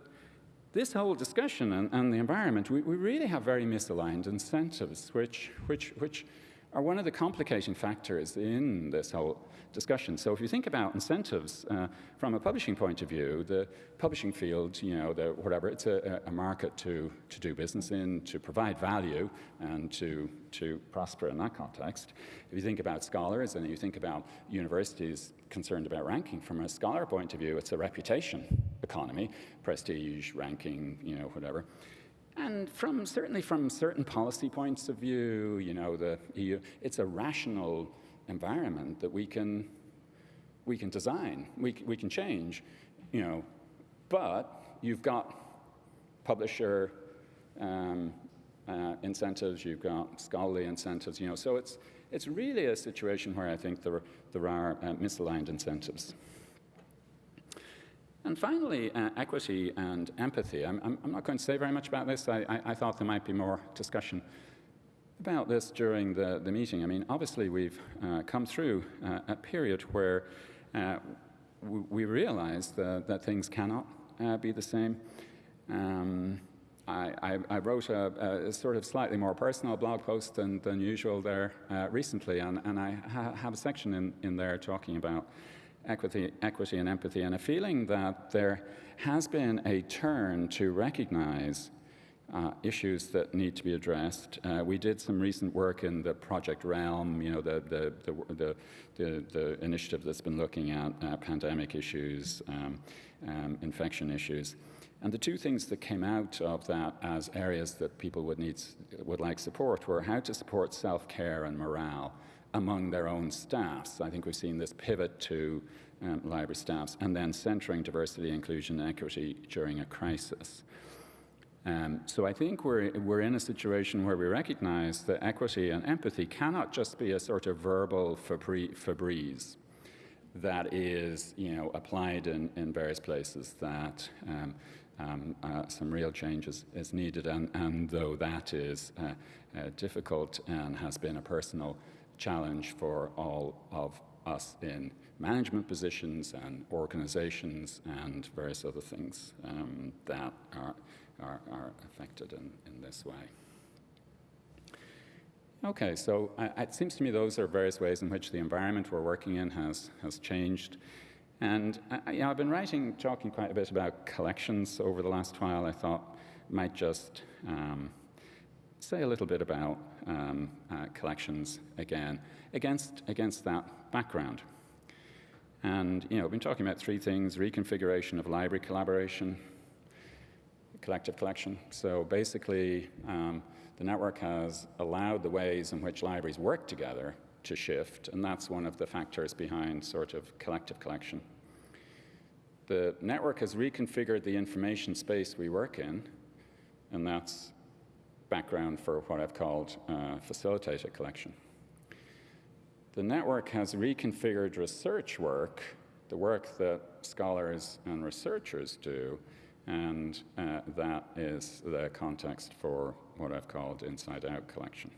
this whole discussion and, and the environment, we, we, really have very misaligned incentives, which, which, which are one of the complicating factors in this whole discussion. So if you think about incentives uh, from a publishing point of view, the publishing field, you know, the, whatever, it's a, a, market to, to do business in, to provide value and to, to prosper in that context. If you think about scholars and you think about universities concerned about ranking, from a scholar point of view, it's a reputation economy, prestige, ranking, you know, whatever. And from certainly from certain policy points of view, you know, the EU, it's a rational environment that we can, we can design, we, we can change, you know, but you've got publisher um, uh, incentives, you've got scholarly incentives, you know, so it's, it's really a situation where I think there, there are uh, misaligned incentives. And finally, uh, equity and empathy. I'm, I'm, I'm, not going to say very much about this. I, I, I thought there might be more discussion about this during the, the meeting. I mean, obviously, we've uh, come through uh, a period where uh, we realize that, that, things cannot uh, be the same. Um, I, I, wrote a, a, sort of slightly more personal blog post than, than usual there uh, recently, and, and I ha have a section in, in there talking about equity, equity and empathy, and a feeling that there has been a turn to recognize uh, issues that need to be addressed. Uh, we did some recent work in the Project Realm, you know, the, the, the, the, the initiative that's been looking at uh, pandemic issues, um, um, infection issues. And the two things that came out of that as areas that people would, need, would like support were how to support self-care and morale among their own staffs. I think we've seen this pivot to um, library staffs, and then centering diversity, inclusion, and equity during a crisis. Um, so I think we're, we're in a situation where we recognize that equity and empathy cannot just be a sort of verbal Febreze that is, you know, applied in, in various places that um, um, uh, some real change is, is needed. And, and, though that is uh, uh, difficult and has been a personal challenge for all of us in management positions and organizations and various other things um, that are are, are affected in, in this way. Okay, so uh, it seems to me those are various ways in which the environment we're working in has, has changed. And I, you know, I've been writing, talking quite a bit about collections over the last while. I thought I might just um, say a little bit about um, uh, collections again, against, against that background. And, you know, I've been talking about three things, reconfiguration of library collaboration, collective collection. So basically, um, the network has allowed the ways in which libraries work together to shift, and that's one of the factors behind sort of collective collection. The network has reconfigured the information space we work in, and that's background for what I've called uh, facilitated collection. The network has reconfigured research work, the work that scholars and researchers do, and uh, that is the context for what I've called inside out collection.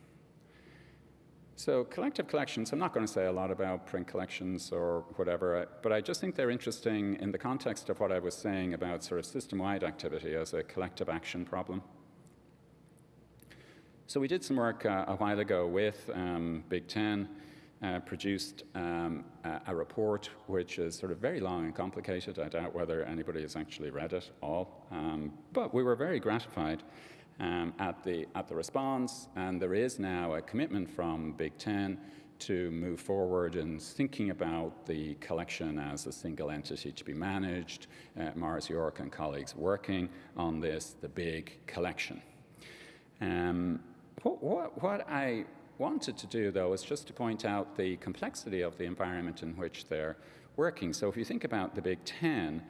So collective collections, I'm not going to say a lot about print collections or whatever, but I just think they're interesting in the context of what I was saying about sort of system-wide activity as a collective action problem. So we did some work uh, a while ago with um, Big Ten uh, produced um, a, a, report which is sort of very long and complicated. I doubt whether anybody has actually read it all. Um, but we were very gratified um, at, the, at the response, and there is now a commitment from Big Ten to move forward in thinking about the collection as a single entity to be managed. Uh, Maurice York and colleagues working on this, the big collection. Um, what, what, what I wanted to do, though, is just to point out the complexity of the environment in which they're working. So if you think about the Big Ten,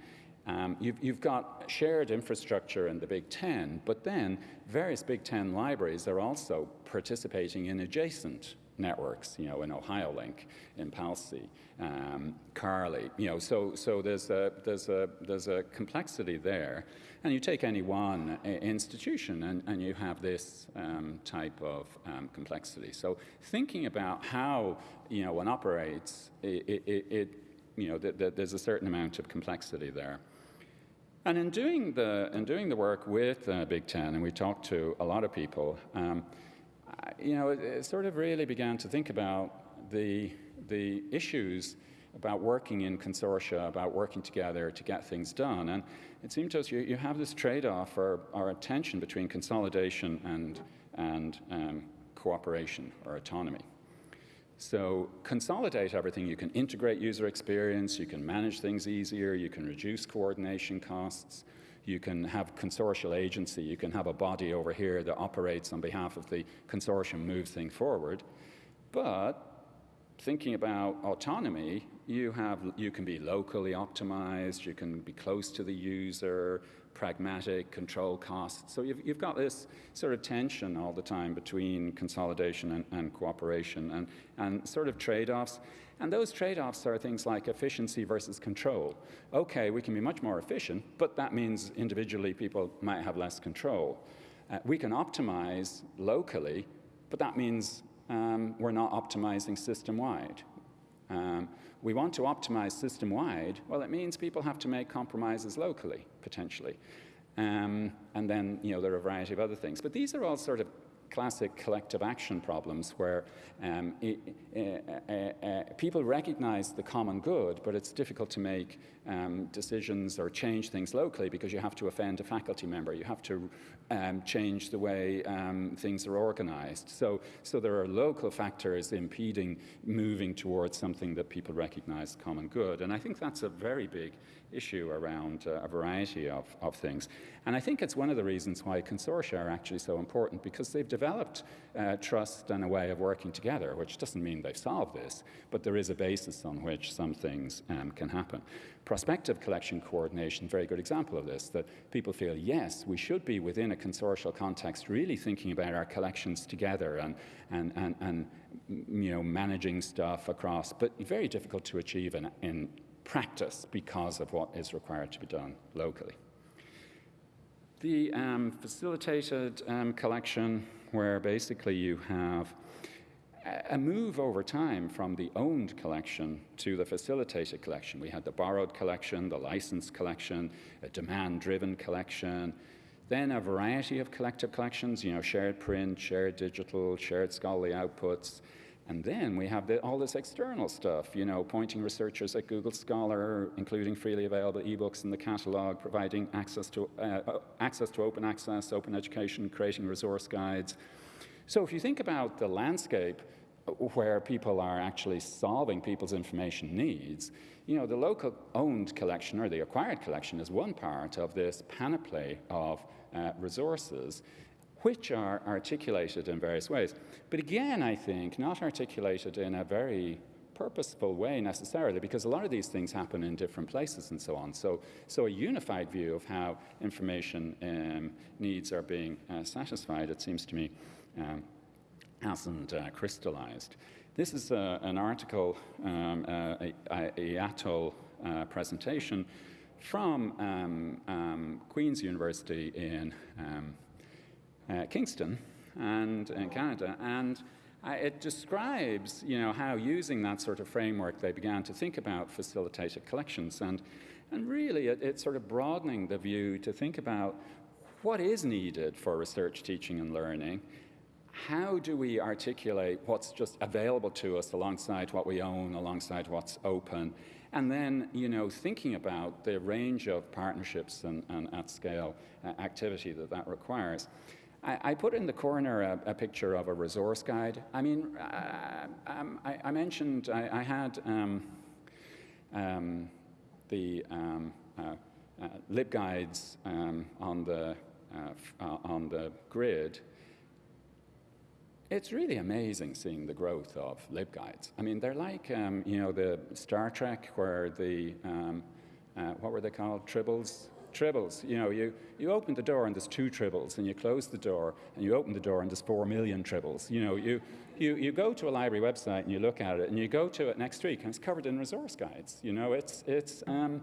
um, you've, you've, got shared infrastructure in the Big Ten, but then various Big Ten libraries are also participating in adjacent networks, you know, in OhioLink, in PALCI, um, CARLI, you know, so, so there's, a, there's, a, there's a complexity there. And you take any one uh, institution and, and you have this um, type of um, complexity. So thinking about how, you know, one operates, it, it, it you know, th th there's a certain amount of complexity there. And in doing the, in doing the work with uh, Big Ten, and we talked to a lot of people, um, you know, it, it, sort of really began to think about the, the issues about working in consortia, about working together to get things done. And it seemed to us you, you have this trade-off or, or tension between consolidation and, and um, cooperation or autonomy. So consolidate everything. You can integrate user experience, you can manage things easier, you can reduce coordination costs, you can have consortial agency, you can have a body over here that operates on behalf of the consortium, move things forward. But thinking about autonomy, you, have, you can be locally optimized, you can be close to the user, pragmatic, control costs. So you've, you've got this sort of tension all the time between consolidation and, and cooperation and, and sort of trade-offs. And those trade-offs are things like efficiency versus control. Okay, we can be much more efficient, but that means individually people might have less control. Uh, we can optimize locally, but that means um, we're not optimizing system-wide. Um, we want to optimize system-wide, well, it means people have to make compromises locally, potentially. Um, and then, you know, there are a variety of other things. But these are all sort of classic collective action problems where um, it, uh, uh, uh, people recognize the common good, but it's difficult to make um, decisions or change things locally because you have to offend a faculty member. You have to um, change the way um, things are organized. So, so there are local factors impeding moving towards something that people recognize common good. And I think that's a very big issue around uh, a variety of, of things. And I think it's one of the reasons why consortia are actually so important because they've developed uh, trust and a way of working together, which doesn't mean they've solved this, but there is a basis on which some things um, can happen. Prospective collection coordination, very good example of this, that people feel, yes, we should be within a consortial context really thinking about our collections together and, and, and, and you know, managing stuff across, but very difficult to achieve in, in practice because of what is required to be done locally. The um, facilitated um, collection, where basically you have a move over time from the owned collection to the facilitated collection. We had the borrowed collection, the licensed collection, a demand-driven collection, then a variety of collective collections, you know, shared print, shared digital, shared scholarly outputs, and then we have the, all this external stuff, you know, pointing researchers at Google Scholar, including freely available ebooks in the catalog, providing access to, uh, uh, access to open access, open education, creating resource guides. So if you think about the landscape where people are actually solving people's information needs, you know, the local owned collection or the acquired collection is one part of this panoply of uh, resources which are articulated in various ways. But again, I think, not articulated in a very purposeful way necessarily, because a lot of these things happen in different places and so on. So, so a unified view of how information um, needs are being uh, satisfied, it seems to me, um, hasn't uh, crystallized. This is uh, an article, um, uh, a, a, a uh, presentation from um, um, Queen's University in um, uh, Kingston and in Canada, and it describes, you know, how using that sort of framework they began to think about facilitated collections, and and really it, it's sort of broadening the view to think about what is needed for research, teaching, and learning. How do we articulate what's just available to us alongside what we own, alongside what's open, and then, you know, thinking about the range of partnerships and, and at scale uh, activity that that requires. I, I, put in the corner a, a, picture of a resource guide. I mean, uh, um, I, I, mentioned I, I had um, um, the um, uh, uh, um, on the uh, uh, on the grid. it's really amazing seeing the growth of LibGuides. I mean, they're like, um, you know, the Star Trek where the, uh, what were they called, tribbles? Tribbles, you know, you, you open the door and there's two tribbles, and you close the door and you open the door and there's four million tribbles. You know, you, you, you go to a library website and you look at it, and you go to it next week and it's covered in resource guides. You know, it's, it's um,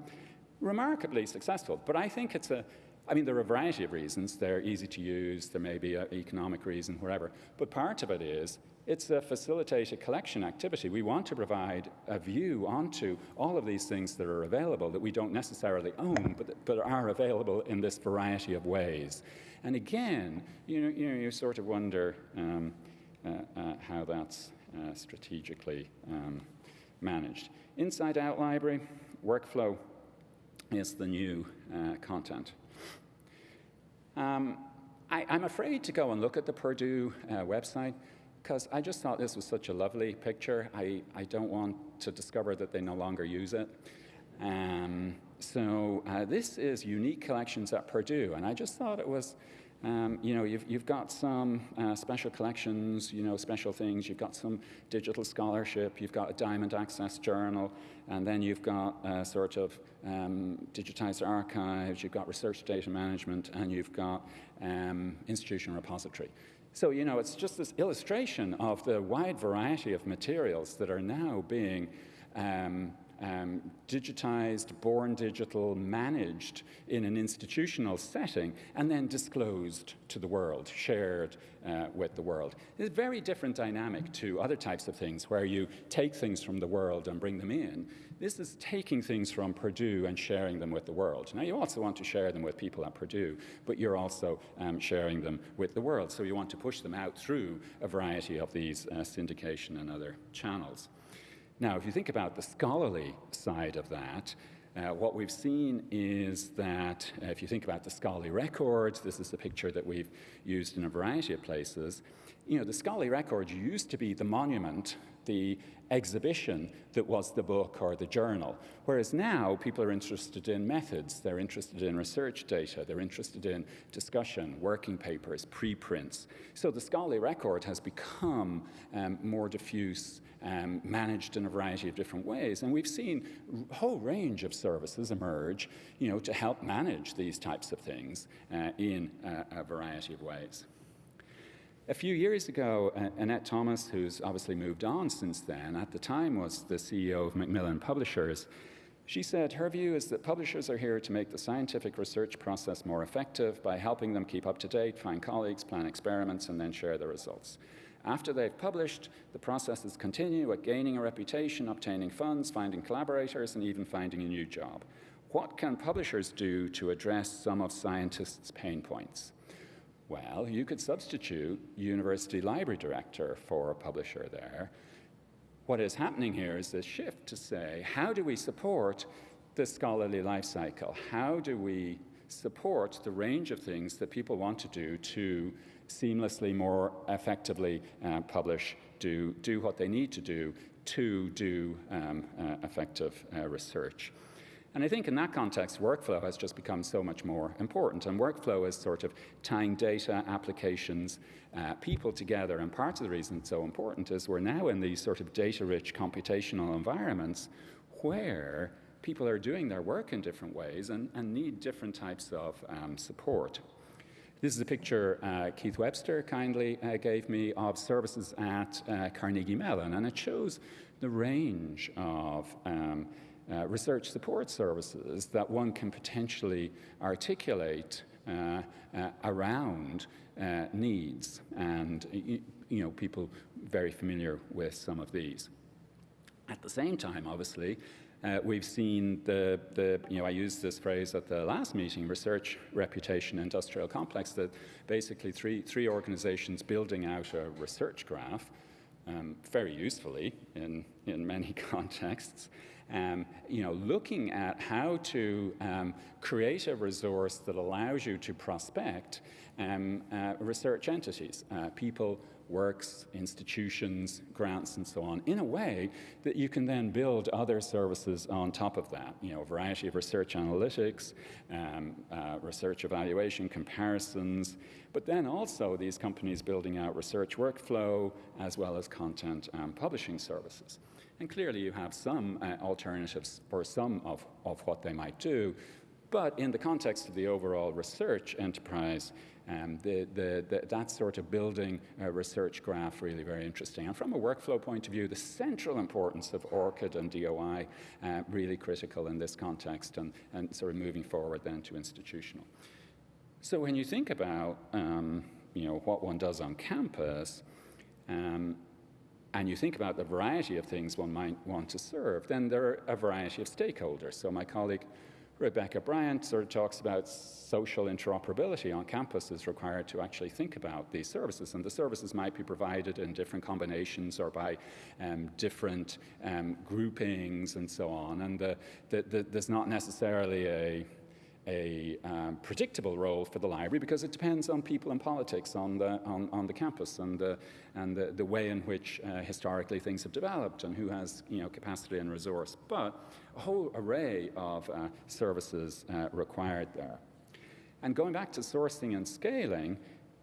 remarkably successful. But I think it's a, I mean, there are a variety of reasons. They're easy to use, there may be an economic reason, whatever. But part of it is it's a facilitated collection activity. We want to provide a view onto all of these things that are available that we don't necessarily own, but, but are available in this variety of ways. And again, you know, you, know, you sort of wonder um, uh, uh, how that's uh, strategically um, managed. Inside Out Library, workflow is the new uh, content. Um, I, am afraid to go and look at the Purdue uh, website because I just thought this was such a lovely picture. I, I don't want to discover that they no longer use it. Um, so uh, this is unique collections at Purdue, and I just thought it was um, you know, you've, you've got some uh, special collections, you know, special things. You've got some digital scholarship. You've got a Diamond Access journal. And then you've got uh, sort of um, digitized archives. You've got research data management. And you've got um, institutional repository. So, you know, it's just this illustration of the wide variety of materials that are now being um, um, digitized, born digital, managed in an institutional setting, and then disclosed to the world, shared uh, with the world. It's a very different dynamic to other types of things where you take things from the world and bring them in. This is taking things from Purdue and sharing them with the world. Now, you also want to share them with people at Purdue, but you're also um, sharing them with the world. So you want to push them out through a variety of these uh, syndication and other channels. Now, if you think about the scholarly side of that, uh, what we've seen is that uh, if you think about the scholarly records, this is the picture that we've used in a variety of places. You know, the scholarly records used to be the monument, the exhibition that was the book or the journal. Whereas now people are interested in methods, they're interested in research data, they're interested in discussion, working papers, preprints. So the scholarly record has become um, more diffuse, um, managed in a variety of different ways. And we've seen a whole range of services emerge you know, to help manage these types of things uh, in uh, a variety of ways. A few years ago, uh, Annette Thomas, who's obviously moved on since then, at the time was the CEO of Macmillan Publishers, she said her view is that publishers are here to make the scientific research process more effective by helping them keep up to date, find colleagues, plan experiments, and then share the results. After they've published, the processes continue at gaining a reputation, obtaining funds, finding collaborators, and even finding a new job. What can publishers do to address some of scientists' pain points? Well, you could substitute university library director for a publisher there. What is happening here is this shift to say, how do we support the scholarly life cycle? How do we support the range of things that people want to do to seamlessly, more effectively uh, publish, do, do what they need to do to do um, uh, effective uh, research? And I think in that context, workflow has just become so much more important. And workflow is sort of tying data, applications, uh, people together. And part of the reason it's so important is we're now in these sort of data rich computational environments where people are doing their work in different ways and, and need different types of um, support. This is a picture uh, Keith Webster kindly uh, gave me of services at uh, Carnegie Mellon, and it shows the range of um, uh, research support services that one can potentially articulate uh, uh, around uh, needs and you know people very familiar with some of these. At the same time, obviously, uh, we've seen the, the, you know, I used this phrase at the last meeting, research, reputation, industrial complex, that basically three, three organizations building out a research graph, um, very usefully in, in many contexts, um, you know, looking at how to um, create a resource that allows you to prospect um, uh, research entities, uh, people works, institutions, grants, and so on, in a way that you can then build other services on top of that. You know, a variety of research analytics, um, uh, research evaluation, comparisons, but then also these companies building out research workflow as well as content and publishing services. And clearly you have some uh, alternatives for some of, of what they might do, but in the context of the overall research enterprise, um, the, the, the, that sort of building a research graph really very interesting. And from a workflow point of view, the central importance of ORCID and DOI uh, really critical in this context and, and sort of moving forward then to institutional. So when you think about um, you know, what one does on campus, um, and you think about the variety of things one might want to serve, then there are a variety of stakeholders. So my colleague Rebecca Bryant sort of talks about social interoperability on campus is required to actually think about these services. And the services might be provided in different combinations or by um, different um, groupings and so on. And the, the, the, there's not necessarily a a um, predictable role for the library because it depends on people and politics on the, on, on the campus and, the, and the, the way in which uh, historically things have developed and who has you know, capacity and resource. But a whole array of uh, services uh, required there. And going back to sourcing and scaling,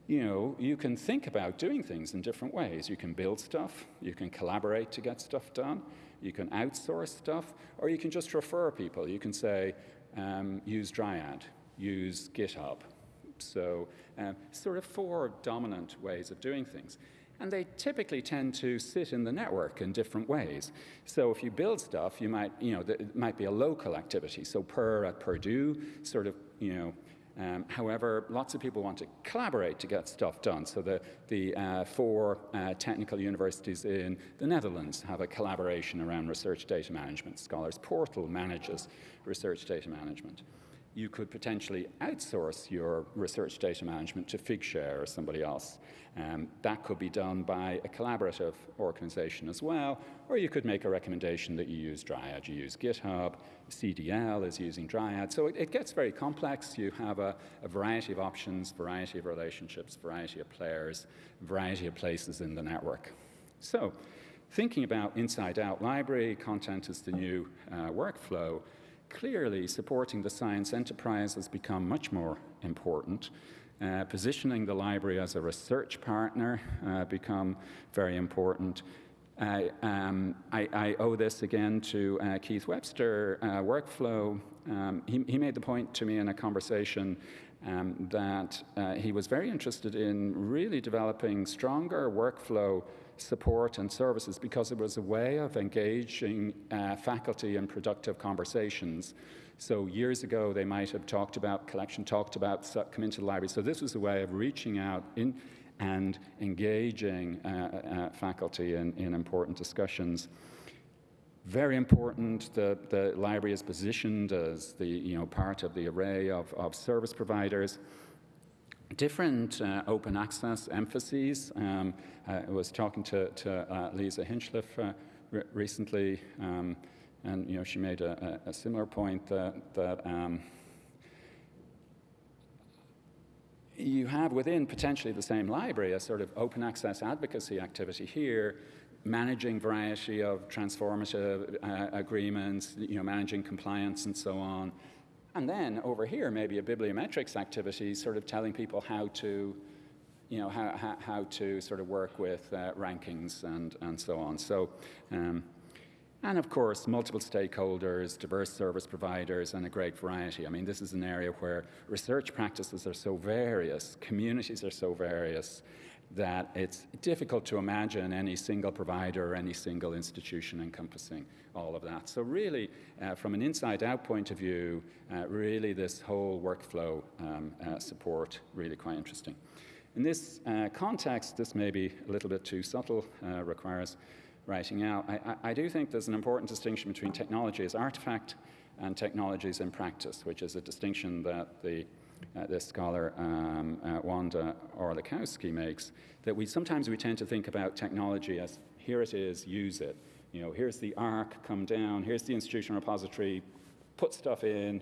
you know, you can think about doing things in different ways. You can build stuff, you can collaborate to get stuff done, you can outsource stuff, or you can just refer people. You can say, um, use Dryad, use GitHub. So um, sort of four dominant ways of doing things. And they typically tend to sit in the network in different ways. So if you build stuff, you might, you know, it might be a local activity. So PURR at Purdue sort of, you know, um, however, lots of people want to collaborate to get stuff done. So the, the uh, four uh, technical universities in the Netherlands have a collaboration around research data management. Scholars Portal manages research data management. You could potentially outsource your research data management to Figshare or somebody else. Um, that could be done by a collaborative organization as well, or you could make a recommendation that you use Dryad, you use GitHub, CDL is using Dryad. So it, it gets very complex. You have a, a, variety of options, variety of relationships, variety of players, variety of places in the network. So thinking about inside-out library, content is the new uh, workflow, clearly supporting the science enterprise has become much more important. Uh, positioning the library as a research partner uh, become very important. I, um, I, I, owe this again to uh, Keith Webster, uh, Workflow. Um, he, he, made the point to me in a conversation um, that uh, he was very interested in really developing stronger workflow support and services because it was a way of engaging uh, faculty in productive conversations so years ago, they might have talked about, collection talked about, come into the library. So this was a way of reaching out in, and engaging uh, uh, faculty in, in important discussions. Very important, that the library is positioned as the you know, part of the array of, of service providers. Different uh, open access emphases. Um, I was talking to, to uh, Lisa Hinchliffe uh, re recently. Um, and you know, she made a, a similar point that, that um, you have within potentially the same library a sort of open access advocacy activity here, managing variety of transformative uh, agreements, you know, managing compliance and so on. And then over here, maybe a bibliometrics activity, sort of telling people how to, you know, how, how, how to sort of work with uh, rankings and, and so on. So um, and of course, multiple stakeholders, diverse service providers, and a great variety. I mean, this is an area where research practices are so various, communities are so various, that it's difficult to imagine any single provider any single institution encompassing all of that. So really, uh, from an inside-out point of view, uh, really this whole workflow um, uh, support, really quite interesting. In this uh, context, this may be a little bit too subtle, uh, requires writing out. I, I, do think there's an important distinction between technology as artifact and technologies in practice, which is a distinction that the uh, this scholar um, uh, Wanda Orlikowski makes, that we sometimes we tend to think about technology as here it is, use it. You know, here's the ARC, come down, here's the institutional repository, put stuff in.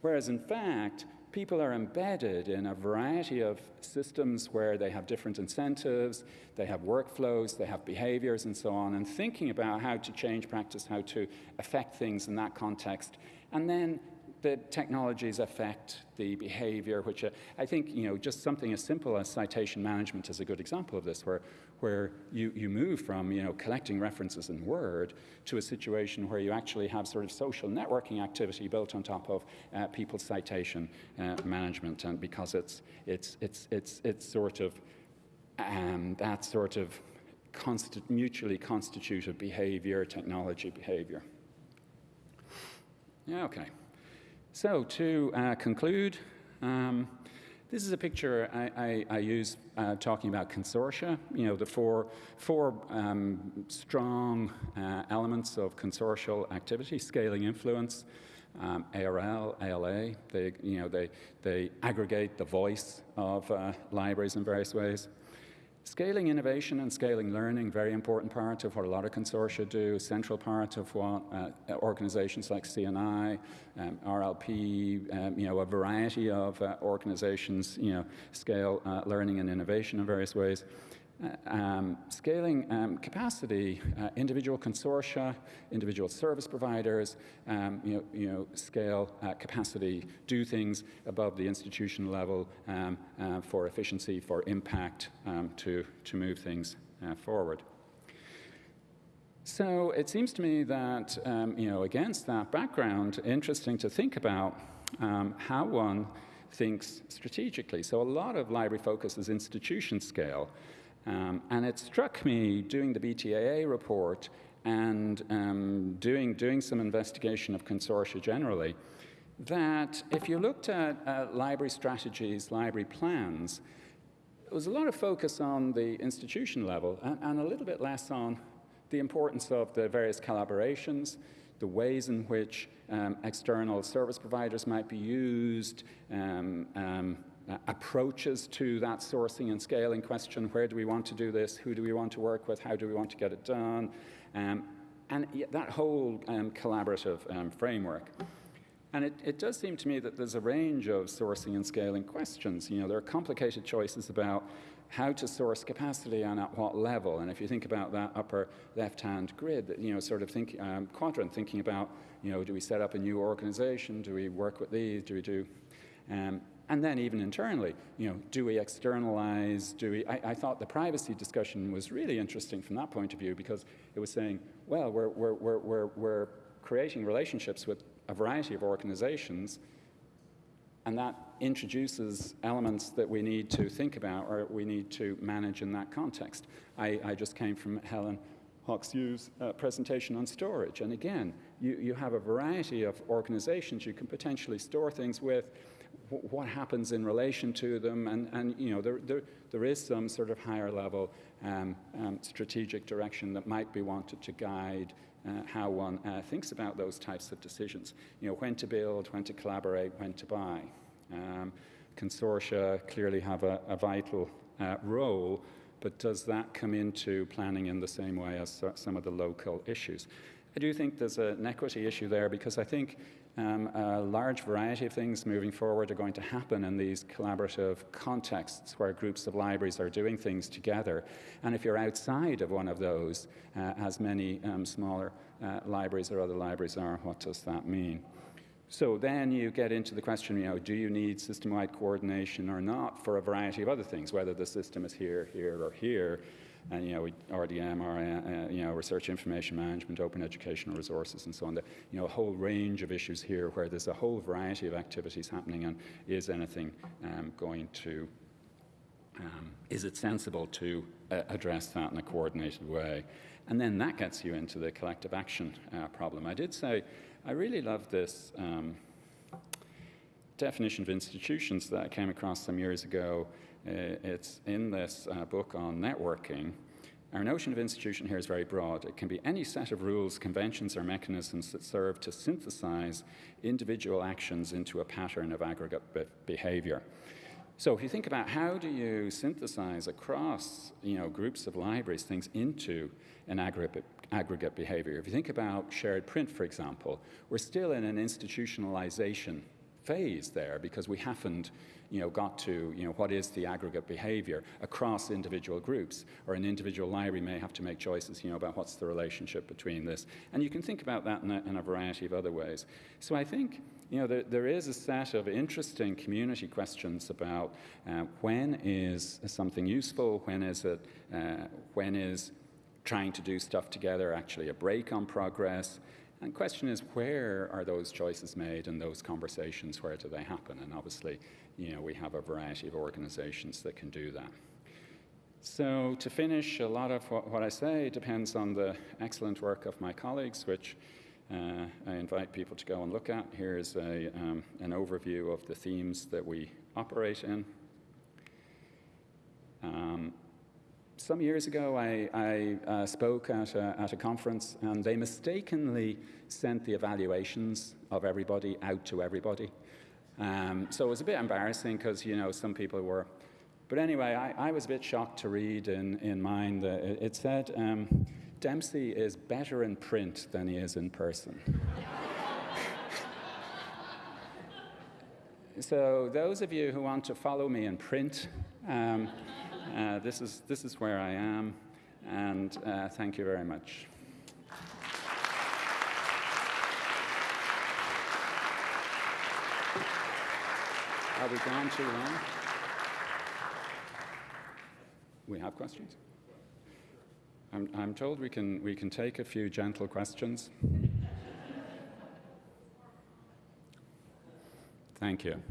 Whereas in fact, people are embedded in a variety of systems where they have different incentives, they have workflows, they have behaviors, and so on, and thinking about how to change practice, how to affect things in that context. And then the technologies affect the behavior, which uh, I think, you know, just something as simple as citation management is a good example of this, where, where you, you move from, you know, collecting references in Word to a situation where you actually have sort of social networking activity built on top of uh, people's citation uh, management. And because it's, it's, it's, it's, it's sort of um, that sort of consti mutually constituted behavior, technology behavior. Yeah, okay. So to uh, conclude, um, this is a picture I, I, I use uh, talking about consortia, you know, the four, four um, strong uh, elements of consortial activity, scaling influence, um, ARL, ALA, they, you know, they, they aggregate the voice of uh, libraries in various ways. Scaling innovation and scaling learning, very important part of what a lot of consortia do, central part of what uh, organizations like CNI, um, RLP, um, you know, a variety of uh, organizations, you know, scale uh, learning and innovation in various ways. Uh, um, scaling um, capacity, uh, individual consortia, individual service providers, um, you, know, you know, scale uh, capacity, do things above the institution level um, uh, for efficiency, for impact, um, to, to move things uh, forward. So it seems to me that, um, you know, against that background, interesting to think about how one thinks strategically. So a lot of library focus is institution scale. Um, and it struck me doing the BTAA report and um, doing, doing some investigation of consortia generally that if you looked at uh, library strategies, library plans, there was a lot of focus on the institution level and, and, a little bit less on the importance of the various collaborations, the ways in which um, external service providers might be used, um, um, uh, approaches to that sourcing and scaling question. Where do we want to do this? Who do we want to work with? How do we want to get it done? Um, and that whole um, collaborative um, framework. And it, it, does seem to me that there's a range of sourcing and scaling questions. You know, there are complicated choices about how to source capacity and at what level. And if you think about that upper left-hand grid, you know, sort of think, um, quadrant, thinking about, you know, do we set up a new organization? Do we work with these? Do we do? And then even internally, you know, do we externalize? Do we? I, I, thought the privacy discussion was really interesting from that point of view because it was saying, well, we're, we're, we're, we're, we're creating relationships with a variety of organizations, and that introduces elements that we need to think about or we need to manage in that context. I, I just came from Helen Hockx-Yu's uh, presentation on storage, and again, you, you have a variety of organizations you can potentially store things with what happens in relation to them, and, and you know, there, there, there is some sort of higher level um, um, strategic direction that might be wanted to guide uh, how one uh, thinks about those types of decisions. You know, when to build, when to collaborate, when to buy. Um, consortia clearly have a, a vital uh, role, but does that come into planning in the same way as some of the local issues? I do think there's an equity issue there because I think um, a large variety of things moving forward are going to happen in these collaborative contexts where groups of libraries are doing things together. And if you're outside of one of those, uh, as many um, smaller uh, libraries or other libraries are, what does that mean? So then you get into the question, you know, do you need system-wide coordination or not for a variety of other things, whether the system is here, here, or here, and you know, RDM, or, uh, you know, research information management, open educational resources, and so on. The, you know, a whole range of issues here where there's a whole variety of activities happening, and is anything um, going to, um, is it sensible to uh, address that in a coordinated way? And then that gets you into the collective action uh, problem. I did say I really love this um, definition of institutions that I came across some years ago uh, it's in this uh, book on networking. Our notion of institution here is very broad. It can be any set of rules, conventions, or mechanisms that serve to synthesize individual actions into a pattern of aggregate be behavior. So if you think about how do you synthesize across you know, groups of libraries things into an aggregate, aggregate behavior, if you think about shared print, for example, we're still in an institutionalization phase there because we haven't you know, got to you know, what is the aggregate behavior across individual groups, or an individual library may have to make choices you know, about what's the relationship between this. And you can think about that in a, in a variety of other ways. So I think you know, there, there is a set of interesting community questions about uh, when is something useful, when is it, uh, when is trying to do stuff together actually a break on progress, and the question is, where are those choices made and those conversations, where do they happen? And obviously, you know, we have a variety of organizations that can do that. So to finish, a lot of what, what I say depends on the excellent work of my colleagues, which uh, I invite people to go and look at. Here's a, um, an overview of the themes that we operate in. Um, some years ago, I, I uh, spoke at a, at a conference, and they mistakenly sent the evaluations of everybody out to everybody. Um, so it was a bit embarrassing because, you know, some people were. But anyway, I, I, was a bit shocked to read in, in mine that it, said um, Dempsey is better in print than he is in person. so, those of you who want to follow me in print, um, uh, this, is, this is where I am, and uh, thank you very much. Are we gone too long? We have questions? I'm, I'm told we can, we can take a few gentle questions. Thank you.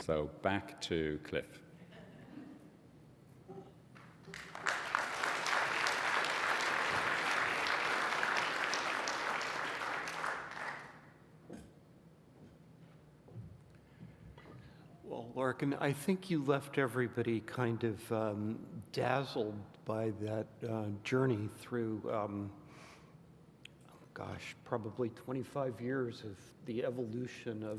So back to Cliff. Lorcan, I think you left everybody kind of um, dazzled by that uh, journey through, um, gosh, probably 25 years of the evolution of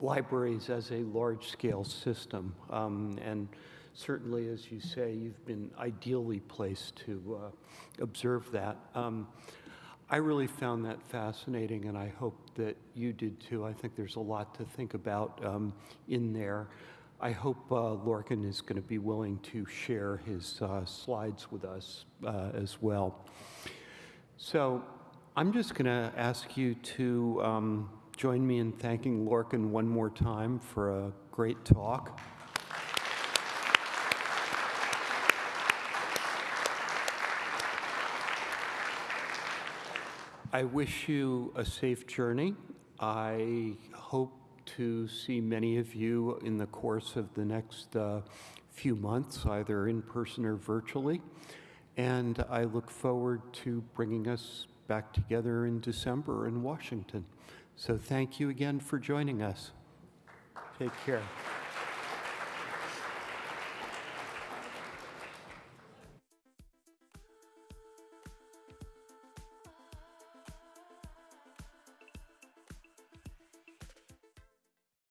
libraries as a large-scale system. Um, and certainly, as you say, you've been ideally placed to uh, observe that. I really found that fascinating, and I hope that you did too. I think there's a lot to think about um, in there. I hope uh, Lorcan is going to be willing to share his uh, slides with us uh, as well. So I'm just going to ask you to um, join me in thanking Lorcan one more time for a great talk. I wish you a safe journey. I hope to see many of you in the course of the next uh, few months, either in person or virtually. And I look forward to bringing us back together in December in Washington. So thank you again for joining us. Take care.